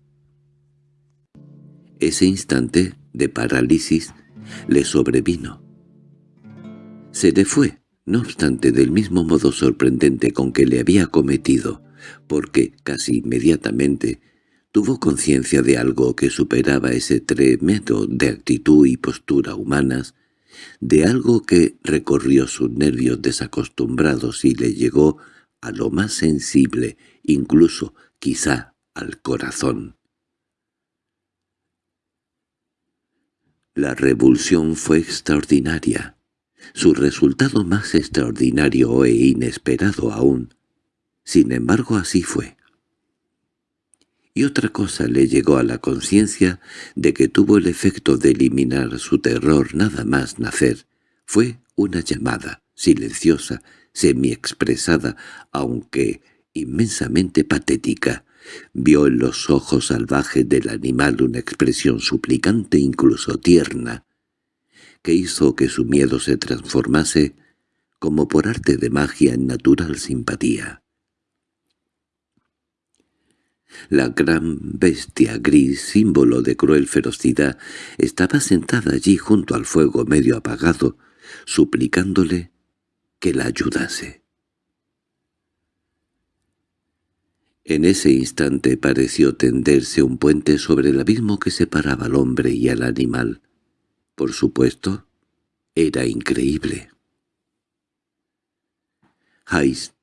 [SPEAKER 1] Ese instante de parálisis le sobrevino. Se le fue, no obstante del mismo modo sorprendente con que le había cometido, porque casi inmediatamente tuvo conciencia de algo que superaba ese tremendo de actitud y postura humanas, de algo que recorrió sus nervios desacostumbrados y le llegó a lo más sensible, incluso quizá al corazón. La revulsión fue extraordinaria, su resultado más extraordinario e inesperado aún. Sin embargo así fue. Y otra cosa le llegó a la conciencia de que tuvo el efecto de eliminar su terror nada más nacer. Fue una llamada, silenciosa, semi-expresada, aunque inmensamente patética, Vio en los ojos salvajes del animal una expresión suplicante incluso tierna, que hizo que su miedo se transformase, como por arte de magia, en natural simpatía. La gran bestia gris, símbolo de cruel ferocidad, estaba sentada allí junto al fuego medio apagado, suplicándole que la ayudase. En ese instante pareció tenderse un puente sobre el abismo que separaba al hombre y al animal. Por supuesto, era increíble. Hayes,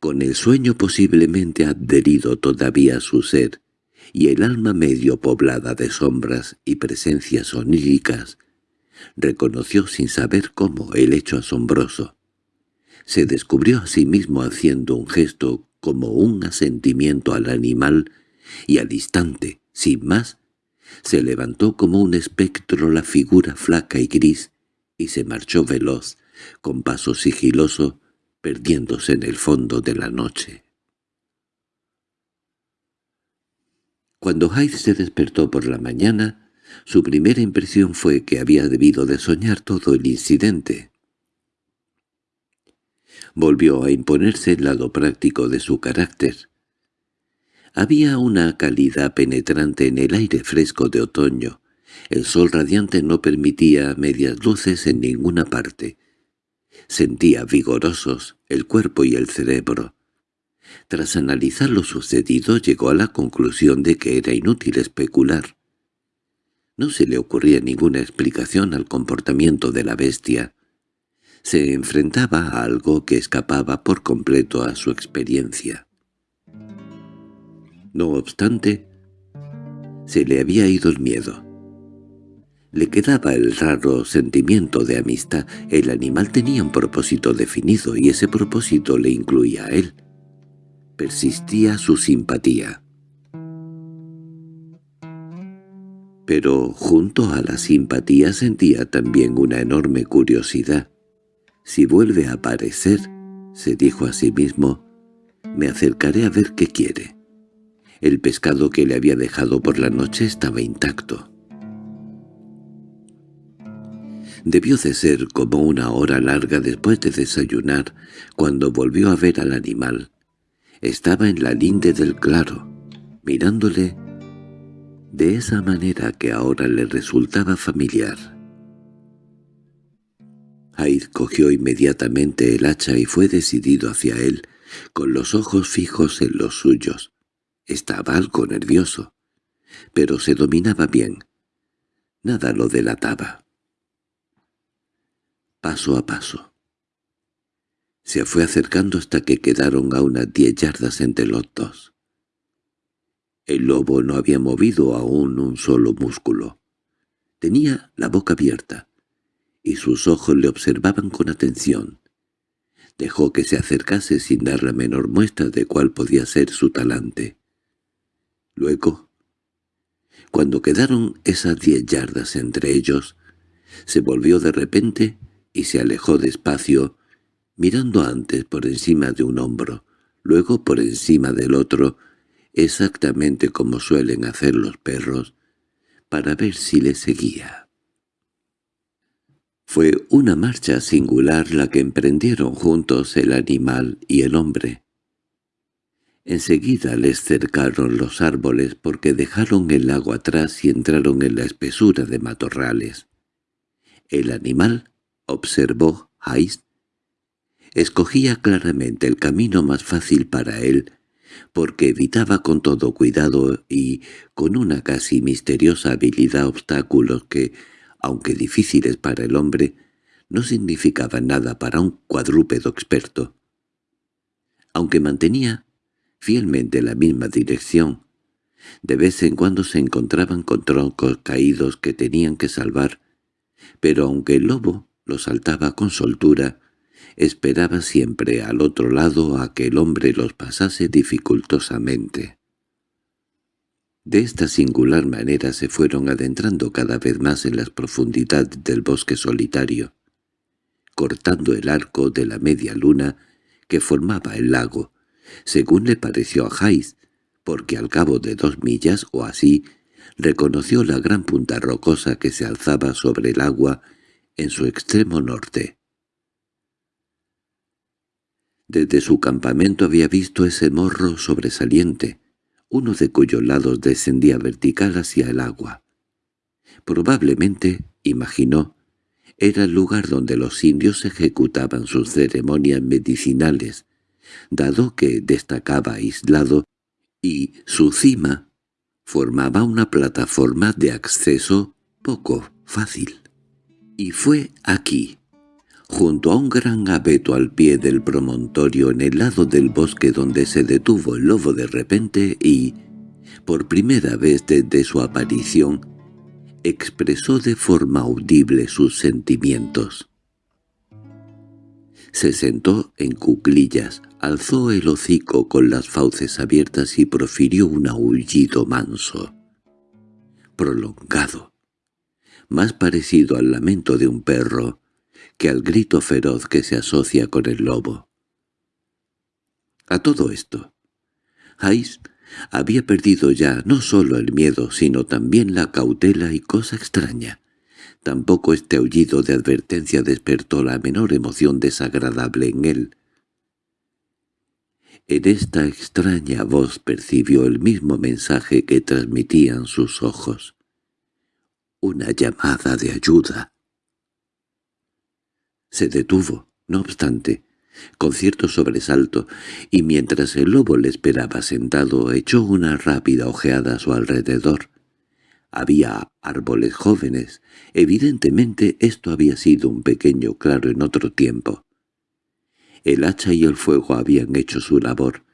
[SPEAKER 1] con el sueño posiblemente adherido todavía a su ser, y el alma medio poblada de sombras y presencias oníricas, reconoció sin saber cómo el hecho asombroso. Se descubrió a sí mismo haciendo un gesto como un asentimiento al animal, y al instante, sin más, se levantó como un espectro la figura flaca y gris, y se marchó veloz, con paso sigiloso, perdiéndose en el fondo de la noche. Cuando Hyde se despertó por la mañana, su primera impresión fue que había debido de soñar todo el incidente. Volvió a imponerse el lado práctico de su carácter. Había una calidad penetrante en el aire fresco de otoño. El sol radiante no permitía medias luces en ninguna parte. Sentía vigorosos el cuerpo y el cerebro. Tras analizar lo sucedido llegó a la conclusión de que era inútil especular. No se le ocurría ninguna explicación al comportamiento de la bestia se enfrentaba a algo que escapaba por completo a su experiencia. No obstante, se le había ido el miedo. Le quedaba el raro sentimiento de amistad. El animal tenía un propósito definido y ese propósito le incluía a él. Persistía su simpatía. Pero junto a la simpatía sentía también una enorme curiosidad. Si vuelve a aparecer, se dijo a sí mismo, me acercaré a ver qué quiere. El pescado que le había dejado por la noche estaba intacto. Debió de ser como una hora larga después de desayunar cuando volvió a ver al animal. Estaba en la linde del claro, mirándole de esa manera que ahora le resultaba familiar. Hyde cogió inmediatamente el hacha y fue decidido hacia él, con los ojos fijos en los suyos. Estaba algo nervioso, pero se dominaba bien. Nada lo delataba. Paso a paso. Se fue acercando hasta que quedaron a unas diez yardas entre los dos. El lobo no había movido aún un solo músculo. Tenía la boca abierta, y sus ojos le observaban con atención. Dejó que se acercase sin dar la menor muestra de cuál podía ser su talante. Luego, cuando quedaron esas diez yardas entre ellos, se volvió de repente y se alejó despacio, mirando antes por encima de un hombro, luego por encima del otro, exactamente como suelen hacer los perros, para ver si le seguía. Fue una marcha singular la que emprendieron juntos el animal y el hombre. Enseguida les cercaron los árboles porque dejaron el lago atrás y entraron en la espesura de matorrales. El animal, observó Heist, escogía claramente el camino más fácil para él, porque evitaba con todo cuidado y con una casi misteriosa habilidad obstáculos que, aunque difíciles para el hombre, no significaban nada para un cuadrúpedo experto. Aunque mantenía fielmente la misma dirección, de vez en cuando se encontraban con troncos caídos que tenían que salvar, pero aunque el lobo lo saltaba con soltura, esperaba siempre al otro lado a que el hombre los pasase dificultosamente. De esta singular manera se fueron adentrando cada vez más en las profundidades del bosque solitario, cortando el arco de la media luna que formaba el lago, según le pareció a Jais, porque al cabo de dos millas o así reconoció la gran punta rocosa que se alzaba sobre el agua en su extremo norte. Desde su campamento había visto ese morro sobresaliente, uno de cuyos lados descendía vertical hacia el agua. Probablemente, imaginó, era el lugar donde los indios ejecutaban sus ceremonias medicinales, dado que destacaba aislado y su cima formaba una plataforma de acceso poco fácil. Y fue aquí, junto a un gran abeto al pie del promontorio en el lado del bosque donde se detuvo el lobo de repente y, por primera vez desde su aparición, expresó de forma audible sus sentimientos. Se sentó en cuclillas, alzó el hocico con las fauces abiertas y profirió un aullido manso, prolongado, más parecido al lamento de un perro que al grito feroz que se asocia con el lobo. A todo esto, Hayes había perdido ya no solo el miedo, sino también la cautela y cosa extraña, Tampoco este aullido de advertencia despertó la menor emoción desagradable en él. En esta extraña voz percibió el mismo mensaje que transmitían sus ojos. Una llamada de ayuda. Se detuvo, no obstante, con cierto sobresalto, y mientras el lobo le esperaba sentado echó una rápida ojeada a su alrededor. Había árboles jóvenes. Evidentemente esto había sido un pequeño claro en otro tiempo. El hacha y el fuego habían hecho su labor,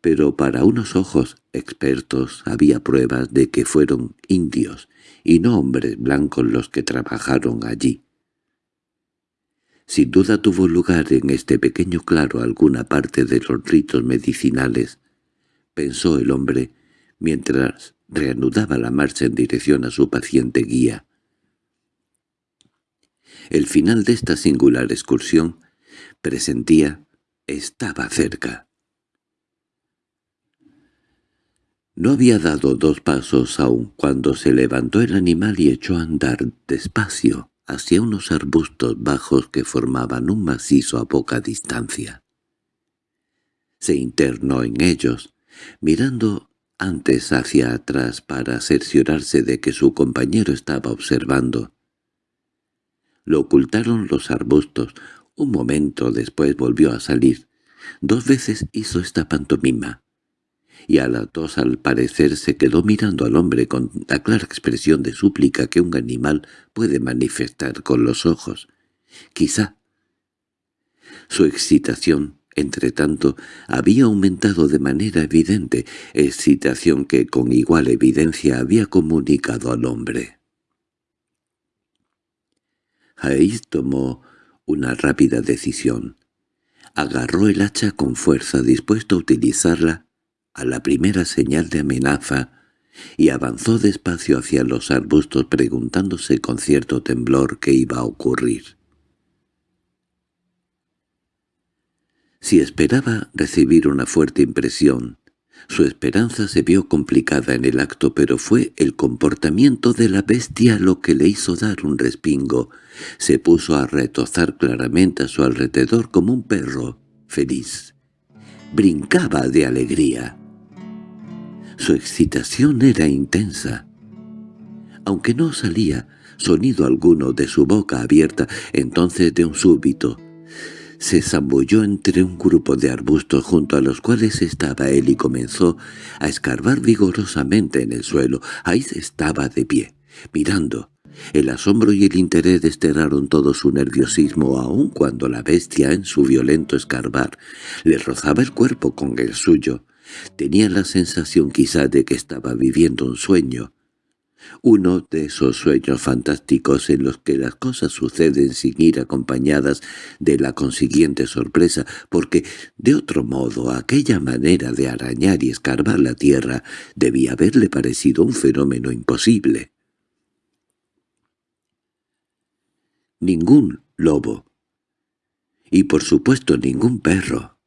[SPEAKER 1] pero para unos ojos expertos había pruebas de que fueron indios y no hombres blancos los que trabajaron allí. Sin duda tuvo lugar en este pequeño claro alguna parte de los ritos medicinales, pensó el hombre, mientras reanudaba la marcha en dirección a su paciente guía. El final de esta singular excursión, presentía, estaba cerca. No había dado dos pasos aún cuando se levantó el animal y echó a andar despacio hacia unos arbustos bajos que formaban un macizo a poca distancia. Se internó en ellos, mirando antes hacia atrás para cerciorarse de que su compañero estaba observando. Lo ocultaron los arbustos. Un momento después volvió a salir. Dos veces hizo esta pantomima. Y a las dos al parecer se quedó mirando al hombre con la clara expresión de súplica que un animal puede manifestar con los ojos, Quizá. Su excitación, entre tanto, había aumentado de manera evidente, excitación que con igual evidencia había comunicado al hombre. Hayes tomó una rápida decisión. Agarró el hacha con fuerza dispuesto a utilizarla a la primera señal de amenaza y avanzó despacio hacia los arbustos preguntándose con cierto temblor qué iba a ocurrir. Si esperaba recibir una fuerte impresión, su esperanza se vio complicada en el acto, pero fue el comportamiento de la bestia lo que le hizo dar un respingo. Se puso a retozar claramente a su alrededor como un perro feliz. Brincaba de alegría. Su excitación era intensa. Aunque no salía sonido alguno de su boca abierta, entonces de un súbito se zambulló entre un grupo de arbustos junto a los cuales estaba él y comenzó a escarbar vigorosamente en el suelo. Ahí estaba de pie, mirando. El asombro y el interés desterraron todo su nerviosismo aun cuando la bestia en su violento escarbar le rozaba el cuerpo con el suyo. Tenía la sensación quizá de que estaba viviendo un sueño, uno de esos sueños fantásticos en los que las cosas suceden sin ir acompañadas de la consiguiente sorpresa, porque, de otro modo, aquella manera de arañar y escarbar la tierra debía haberle parecido un fenómeno imposible. Ningún lobo, y por supuesto ningún perro,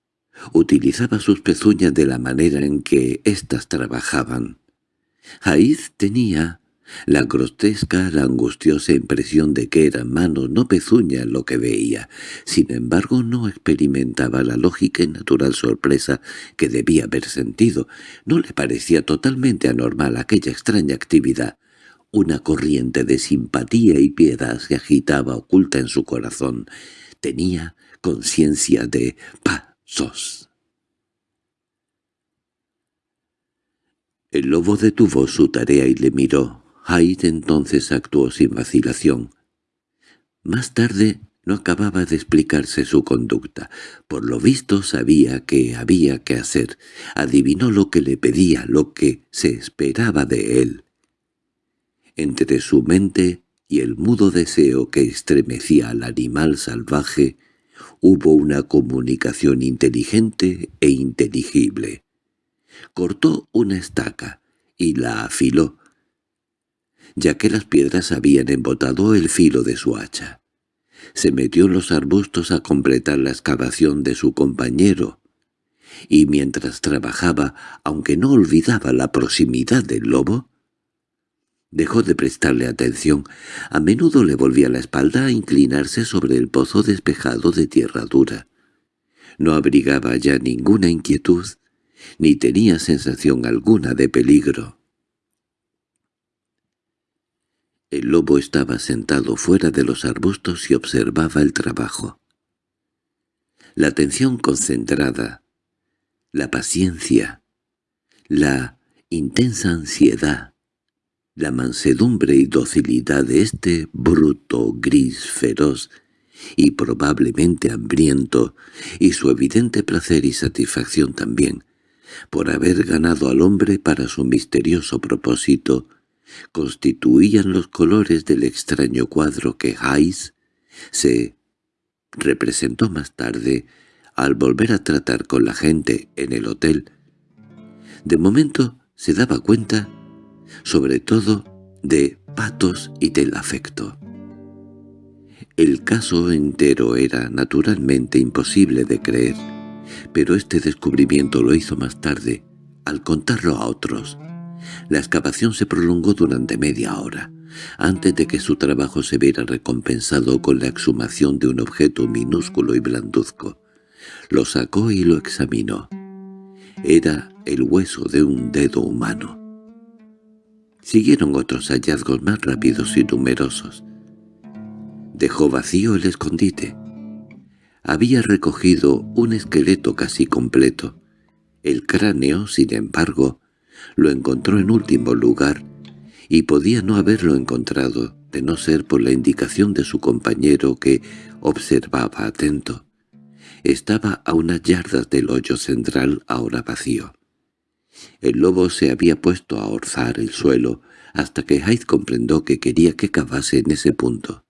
[SPEAKER 1] utilizaba sus pezuñas de la manera en que éstas trabajaban. Jaiz tenía la grotesca, la angustiosa impresión de que eran manos, no pezuñas lo que veía. Sin embargo, no experimentaba la lógica y natural sorpresa que debía haber sentido. No le parecía totalmente anormal aquella extraña actividad. Una corriente de simpatía y piedad se agitaba oculta en su corazón. Tenía conciencia de pasos. El lobo detuvo su tarea y le miró. Hyde entonces actuó sin vacilación. Más tarde no acababa de explicarse su conducta. Por lo visto sabía que había que hacer. Adivinó lo que le pedía, lo que se esperaba de él. Entre su mente y el mudo deseo que estremecía al animal salvaje, hubo una comunicación inteligente e inteligible. Cortó una estaca y la afiló, ya que las piedras habían embotado el filo de su hacha. Se metió en los arbustos a completar la excavación de su compañero, y mientras trabajaba, aunque no olvidaba la proximidad del lobo, dejó de prestarle atención. A menudo le volvía la espalda a inclinarse sobre el pozo despejado de tierra dura. No abrigaba ya ninguna inquietud, ni tenía sensación alguna de peligro. El lobo estaba sentado fuera de los arbustos y observaba el trabajo. La atención concentrada, la paciencia, la intensa ansiedad, la mansedumbre y docilidad de este bruto gris feroz y probablemente hambriento, y su evidente placer y satisfacción también, por haber ganado al hombre para su misterioso propósito, constituían los colores del extraño cuadro que Hayes se representó más tarde al volver a tratar con la gente en el hotel. De momento se daba cuenta, sobre todo, de patos y del afecto. El caso entero era naturalmente imposible de creer, pero este descubrimiento lo hizo más tarde, al contarlo a otros. La excavación se prolongó durante media hora, antes de que su trabajo se viera recompensado con la exhumación de un objeto minúsculo y blanduzco. Lo sacó y lo examinó. Era el hueso de un dedo humano. Siguieron otros hallazgos más rápidos y numerosos. Dejó vacío el escondite. Había recogido un esqueleto casi completo. El cráneo, sin embargo, lo encontró en último lugar y podía no haberlo encontrado, de no ser por la indicación de su compañero que observaba atento. Estaba a unas yardas del hoyo central ahora vacío. El lobo se había puesto a orzar el suelo hasta que Hyde comprendió que quería que cavase en ese punto.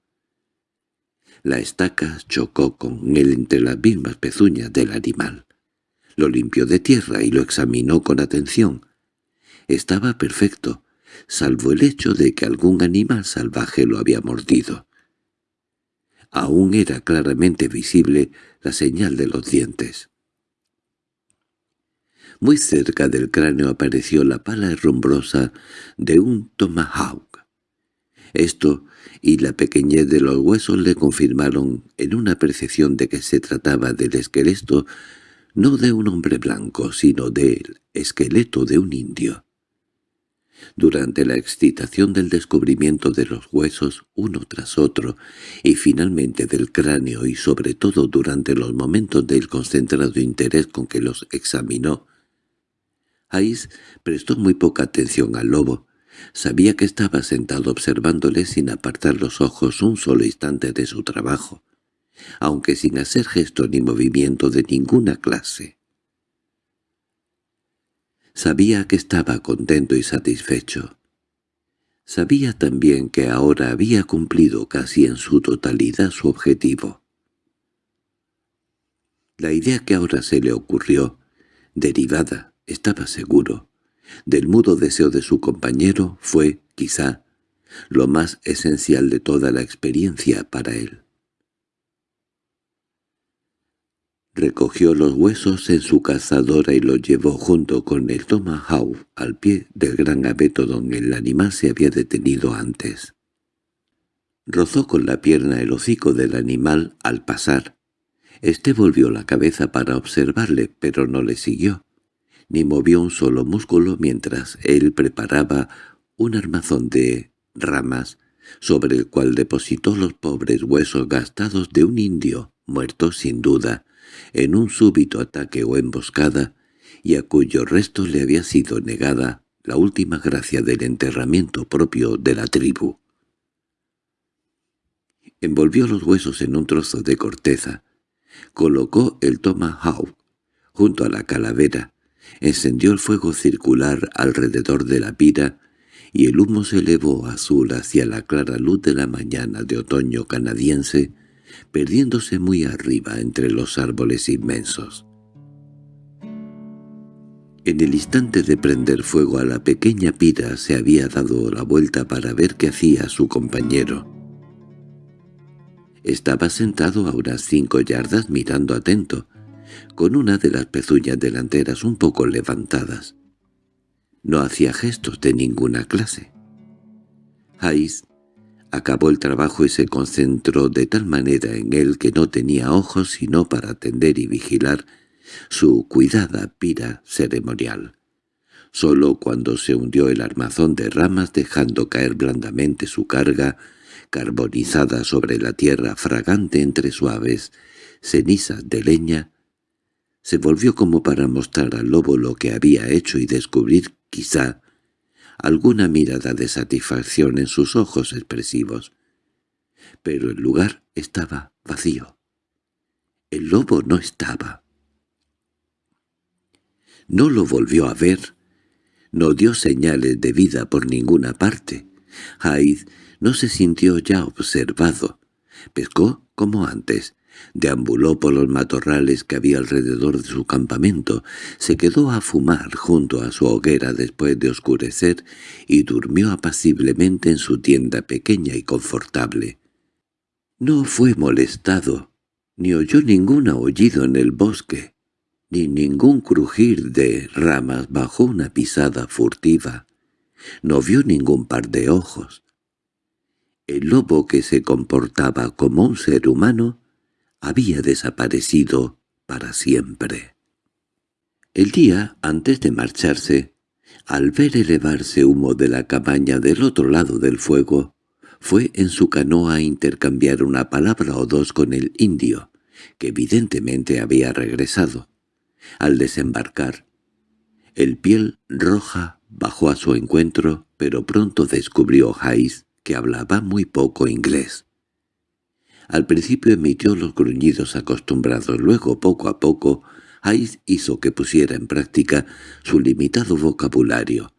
[SPEAKER 1] La estaca chocó con él entre las mismas pezuñas del animal. Lo limpió de tierra y lo examinó con atención. Estaba perfecto, salvo el hecho de que algún animal salvaje lo había mordido. Aún era claramente visible la señal de los dientes. Muy cerca del cráneo apareció la pala herrumbrosa de un tomahawk. Esto y la pequeñez de los huesos le confirmaron en una percepción de que se trataba del esqueleto no de un hombre blanco, sino del esqueleto de un indio. Durante la excitación del descubrimiento de los huesos uno tras otro, y finalmente del cráneo y sobre todo durante los momentos del concentrado interés con que los examinó, Ais prestó muy poca atención al lobo. Sabía que estaba sentado observándole sin apartar los ojos un solo instante de su trabajo, aunque sin hacer gesto ni movimiento de ninguna clase. Sabía que estaba contento y satisfecho. Sabía también que ahora había cumplido casi en su totalidad su objetivo. La idea que ahora se le ocurrió, derivada estaba seguro, del mudo deseo de su compañero fue, quizá, lo más esencial de toda la experiencia para él. Recogió los huesos en su cazadora y los llevó junto con el tomahawk al pie del gran abeto donde el animal se había detenido antes. Rozó con la pierna el hocico del animal al pasar. Este volvió la cabeza para observarle, pero no le siguió ni movió un solo músculo mientras él preparaba un armazón de ramas sobre el cual depositó los pobres huesos gastados de un indio, muerto sin duda, en un súbito ataque o emboscada, y a cuyo resto le había sido negada la última gracia del enterramiento propio de la tribu. Envolvió los huesos en un trozo de corteza, colocó el tomahawk junto a la calavera Encendió el fuego circular alrededor de la pira y el humo se elevó azul hacia la clara luz de la mañana de otoño canadiense, perdiéndose muy arriba entre los árboles inmensos. En el instante de prender fuego a la pequeña pira se había dado la vuelta para ver qué hacía su compañero. Estaba sentado a unas cinco yardas mirando atento, con una de las pezuñas delanteras un poco levantadas. No hacía gestos de ninguna clase. Hayes acabó el trabajo y se concentró de tal manera en él que no tenía ojos sino para atender y vigilar su cuidada pira ceremonial. Solo cuando se hundió el armazón de ramas dejando caer blandamente su carga, carbonizada sobre la tierra fragante entre suaves cenizas de leña, se volvió como para mostrar al lobo lo que había hecho y descubrir, quizá, alguna mirada de satisfacción en sus ojos expresivos. Pero el lugar estaba vacío. El lobo no estaba. No lo volvió a ver. No dio señales de vida por ninguna parte. Hyde no se sintió ya observado. Pescó como antes, Deambuló por los matorrales que había alrededor de su campamento, se quedó a fumar junto a su hoguera después de oscurecer y durmió apaciblemente en su tienda pequeña y confortable. No fue molestado, ni oyó ningún aullido en el bosque, ni ningún crujir de ramas bajo una pisada furtiva. No vio ningún par de ojos. El lobo que se comportaba como un ser humano había desaparecido para siempre. El día antes de marcharse, al ver elevarse humo de la cabaña del otro lado del fuego, fue en su canoa a intercambiar una palabra o dos con el indio, que evidentemente había regresado. Al desembarcar, el piel roja bajó a su encuentro, pero pronto descubrió Hayes que hablaba muy poco inglés. Al principio emitió los gruñidos acostumbrados, luego poco a poco Hayes hizo que pusiera en práctica su limitado vocabulario.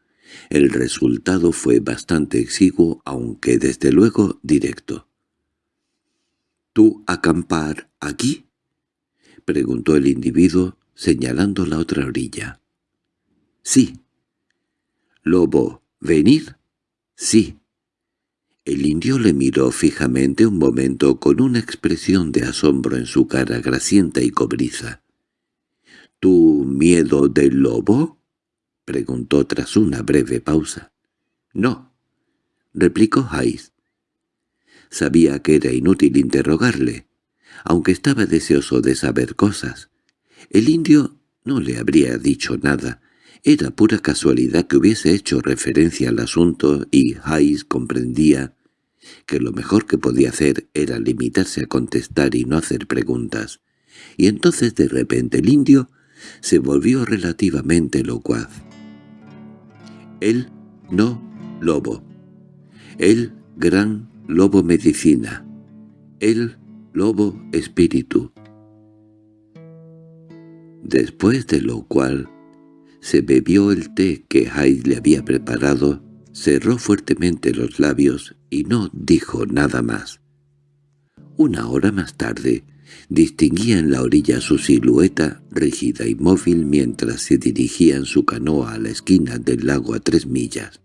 [SPEAKER 1] El resultado fue bastante exiguo, aunque desde luego directo. —¿Tú acampar aquí? —preguntó el individuo, señalando la otra orilla. —Sí. —¿Lobo, venir? —Sí. El indio le miró fijamente un momento con una expresión de asombro en su cara grasienta y cobriza. —¿Tu miedo del lobo? —preguntó tras una breve pausa. —No —replicó Hayes. Sabía que era inútil interrogarle, aunque estaba deseoso de saber cosas. El indio no le habría dicho nada. Era pura casualidad que hubiese hecho referencia al asunto y Hayes comprendía que lo mejor que podía hacer era limitarse a contestar y no hacer preguntas. Y entonces de repente el indio se volvió relativamente locuaz. Él no lobo. El gran lobo medicina. El lobo espíritu. Después de lo cual se bebió el té que Hyde le había preparado, cerró fuertemente los labios y no dijo nada más. Una hora más tarde, distinguía en la orilla su silueta rígida y móvil mientras se dirigía en su canoa a la esquina del lago a tres millas,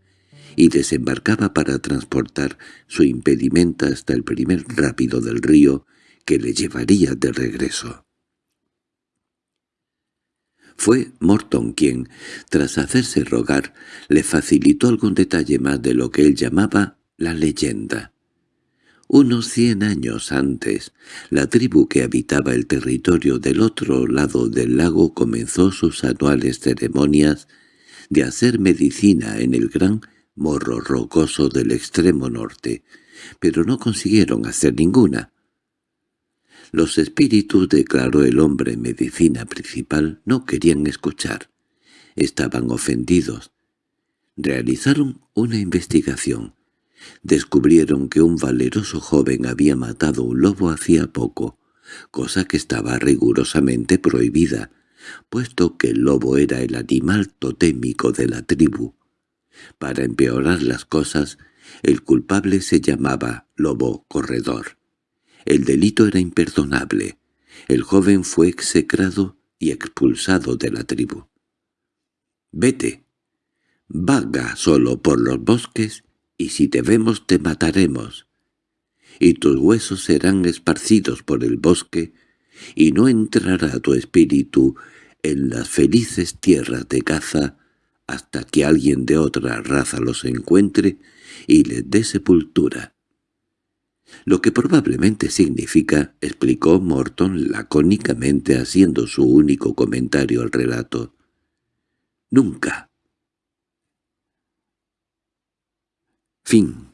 [SPEAKER 1] y desembarcaba para transportar su impedimenta hasta el primer rápido del río que le llevaría de regreso. Fue Morton quien, tras hacerse rogar, le facilitó algún detalle más de lo que él llamaba la leyenda. Unos cien años antes, la tribu que habitaba el territorio del otro lado del lago comenzó sus anuales ceremonias de hacer medicina en el gran morro rocoso del extremo norte, pero no consiguieron hacer ninguna. Los espíritus, declaró el hombre medicina principal, no querían escuchar. Estaban ofendidos. Realizaron una investigación. Descubrieron que un valeroso joven había matado un lobo hacía poco, cosa que estaba rigurosamente prohibida, puesto que el lobo era el animal totémico de la tribu. Para empeorar las cosas, el culpable se llamaba lobo corredor. El delito era imperdonable. El joven fue execrado y expulsado de la tribu. «Vete. Vaga solo por los bosques y si te vemos te mataremos. Y tus huesos serán esparcidos por el bosque y no entrará tu espíritu en las felices tierras de caza hasta que alguien de otra raza los encuentre y les dé sepultura lo que probablemente significa, explicó Morton lacónicamente haciendo su único comentario al relato. Nunca. Fin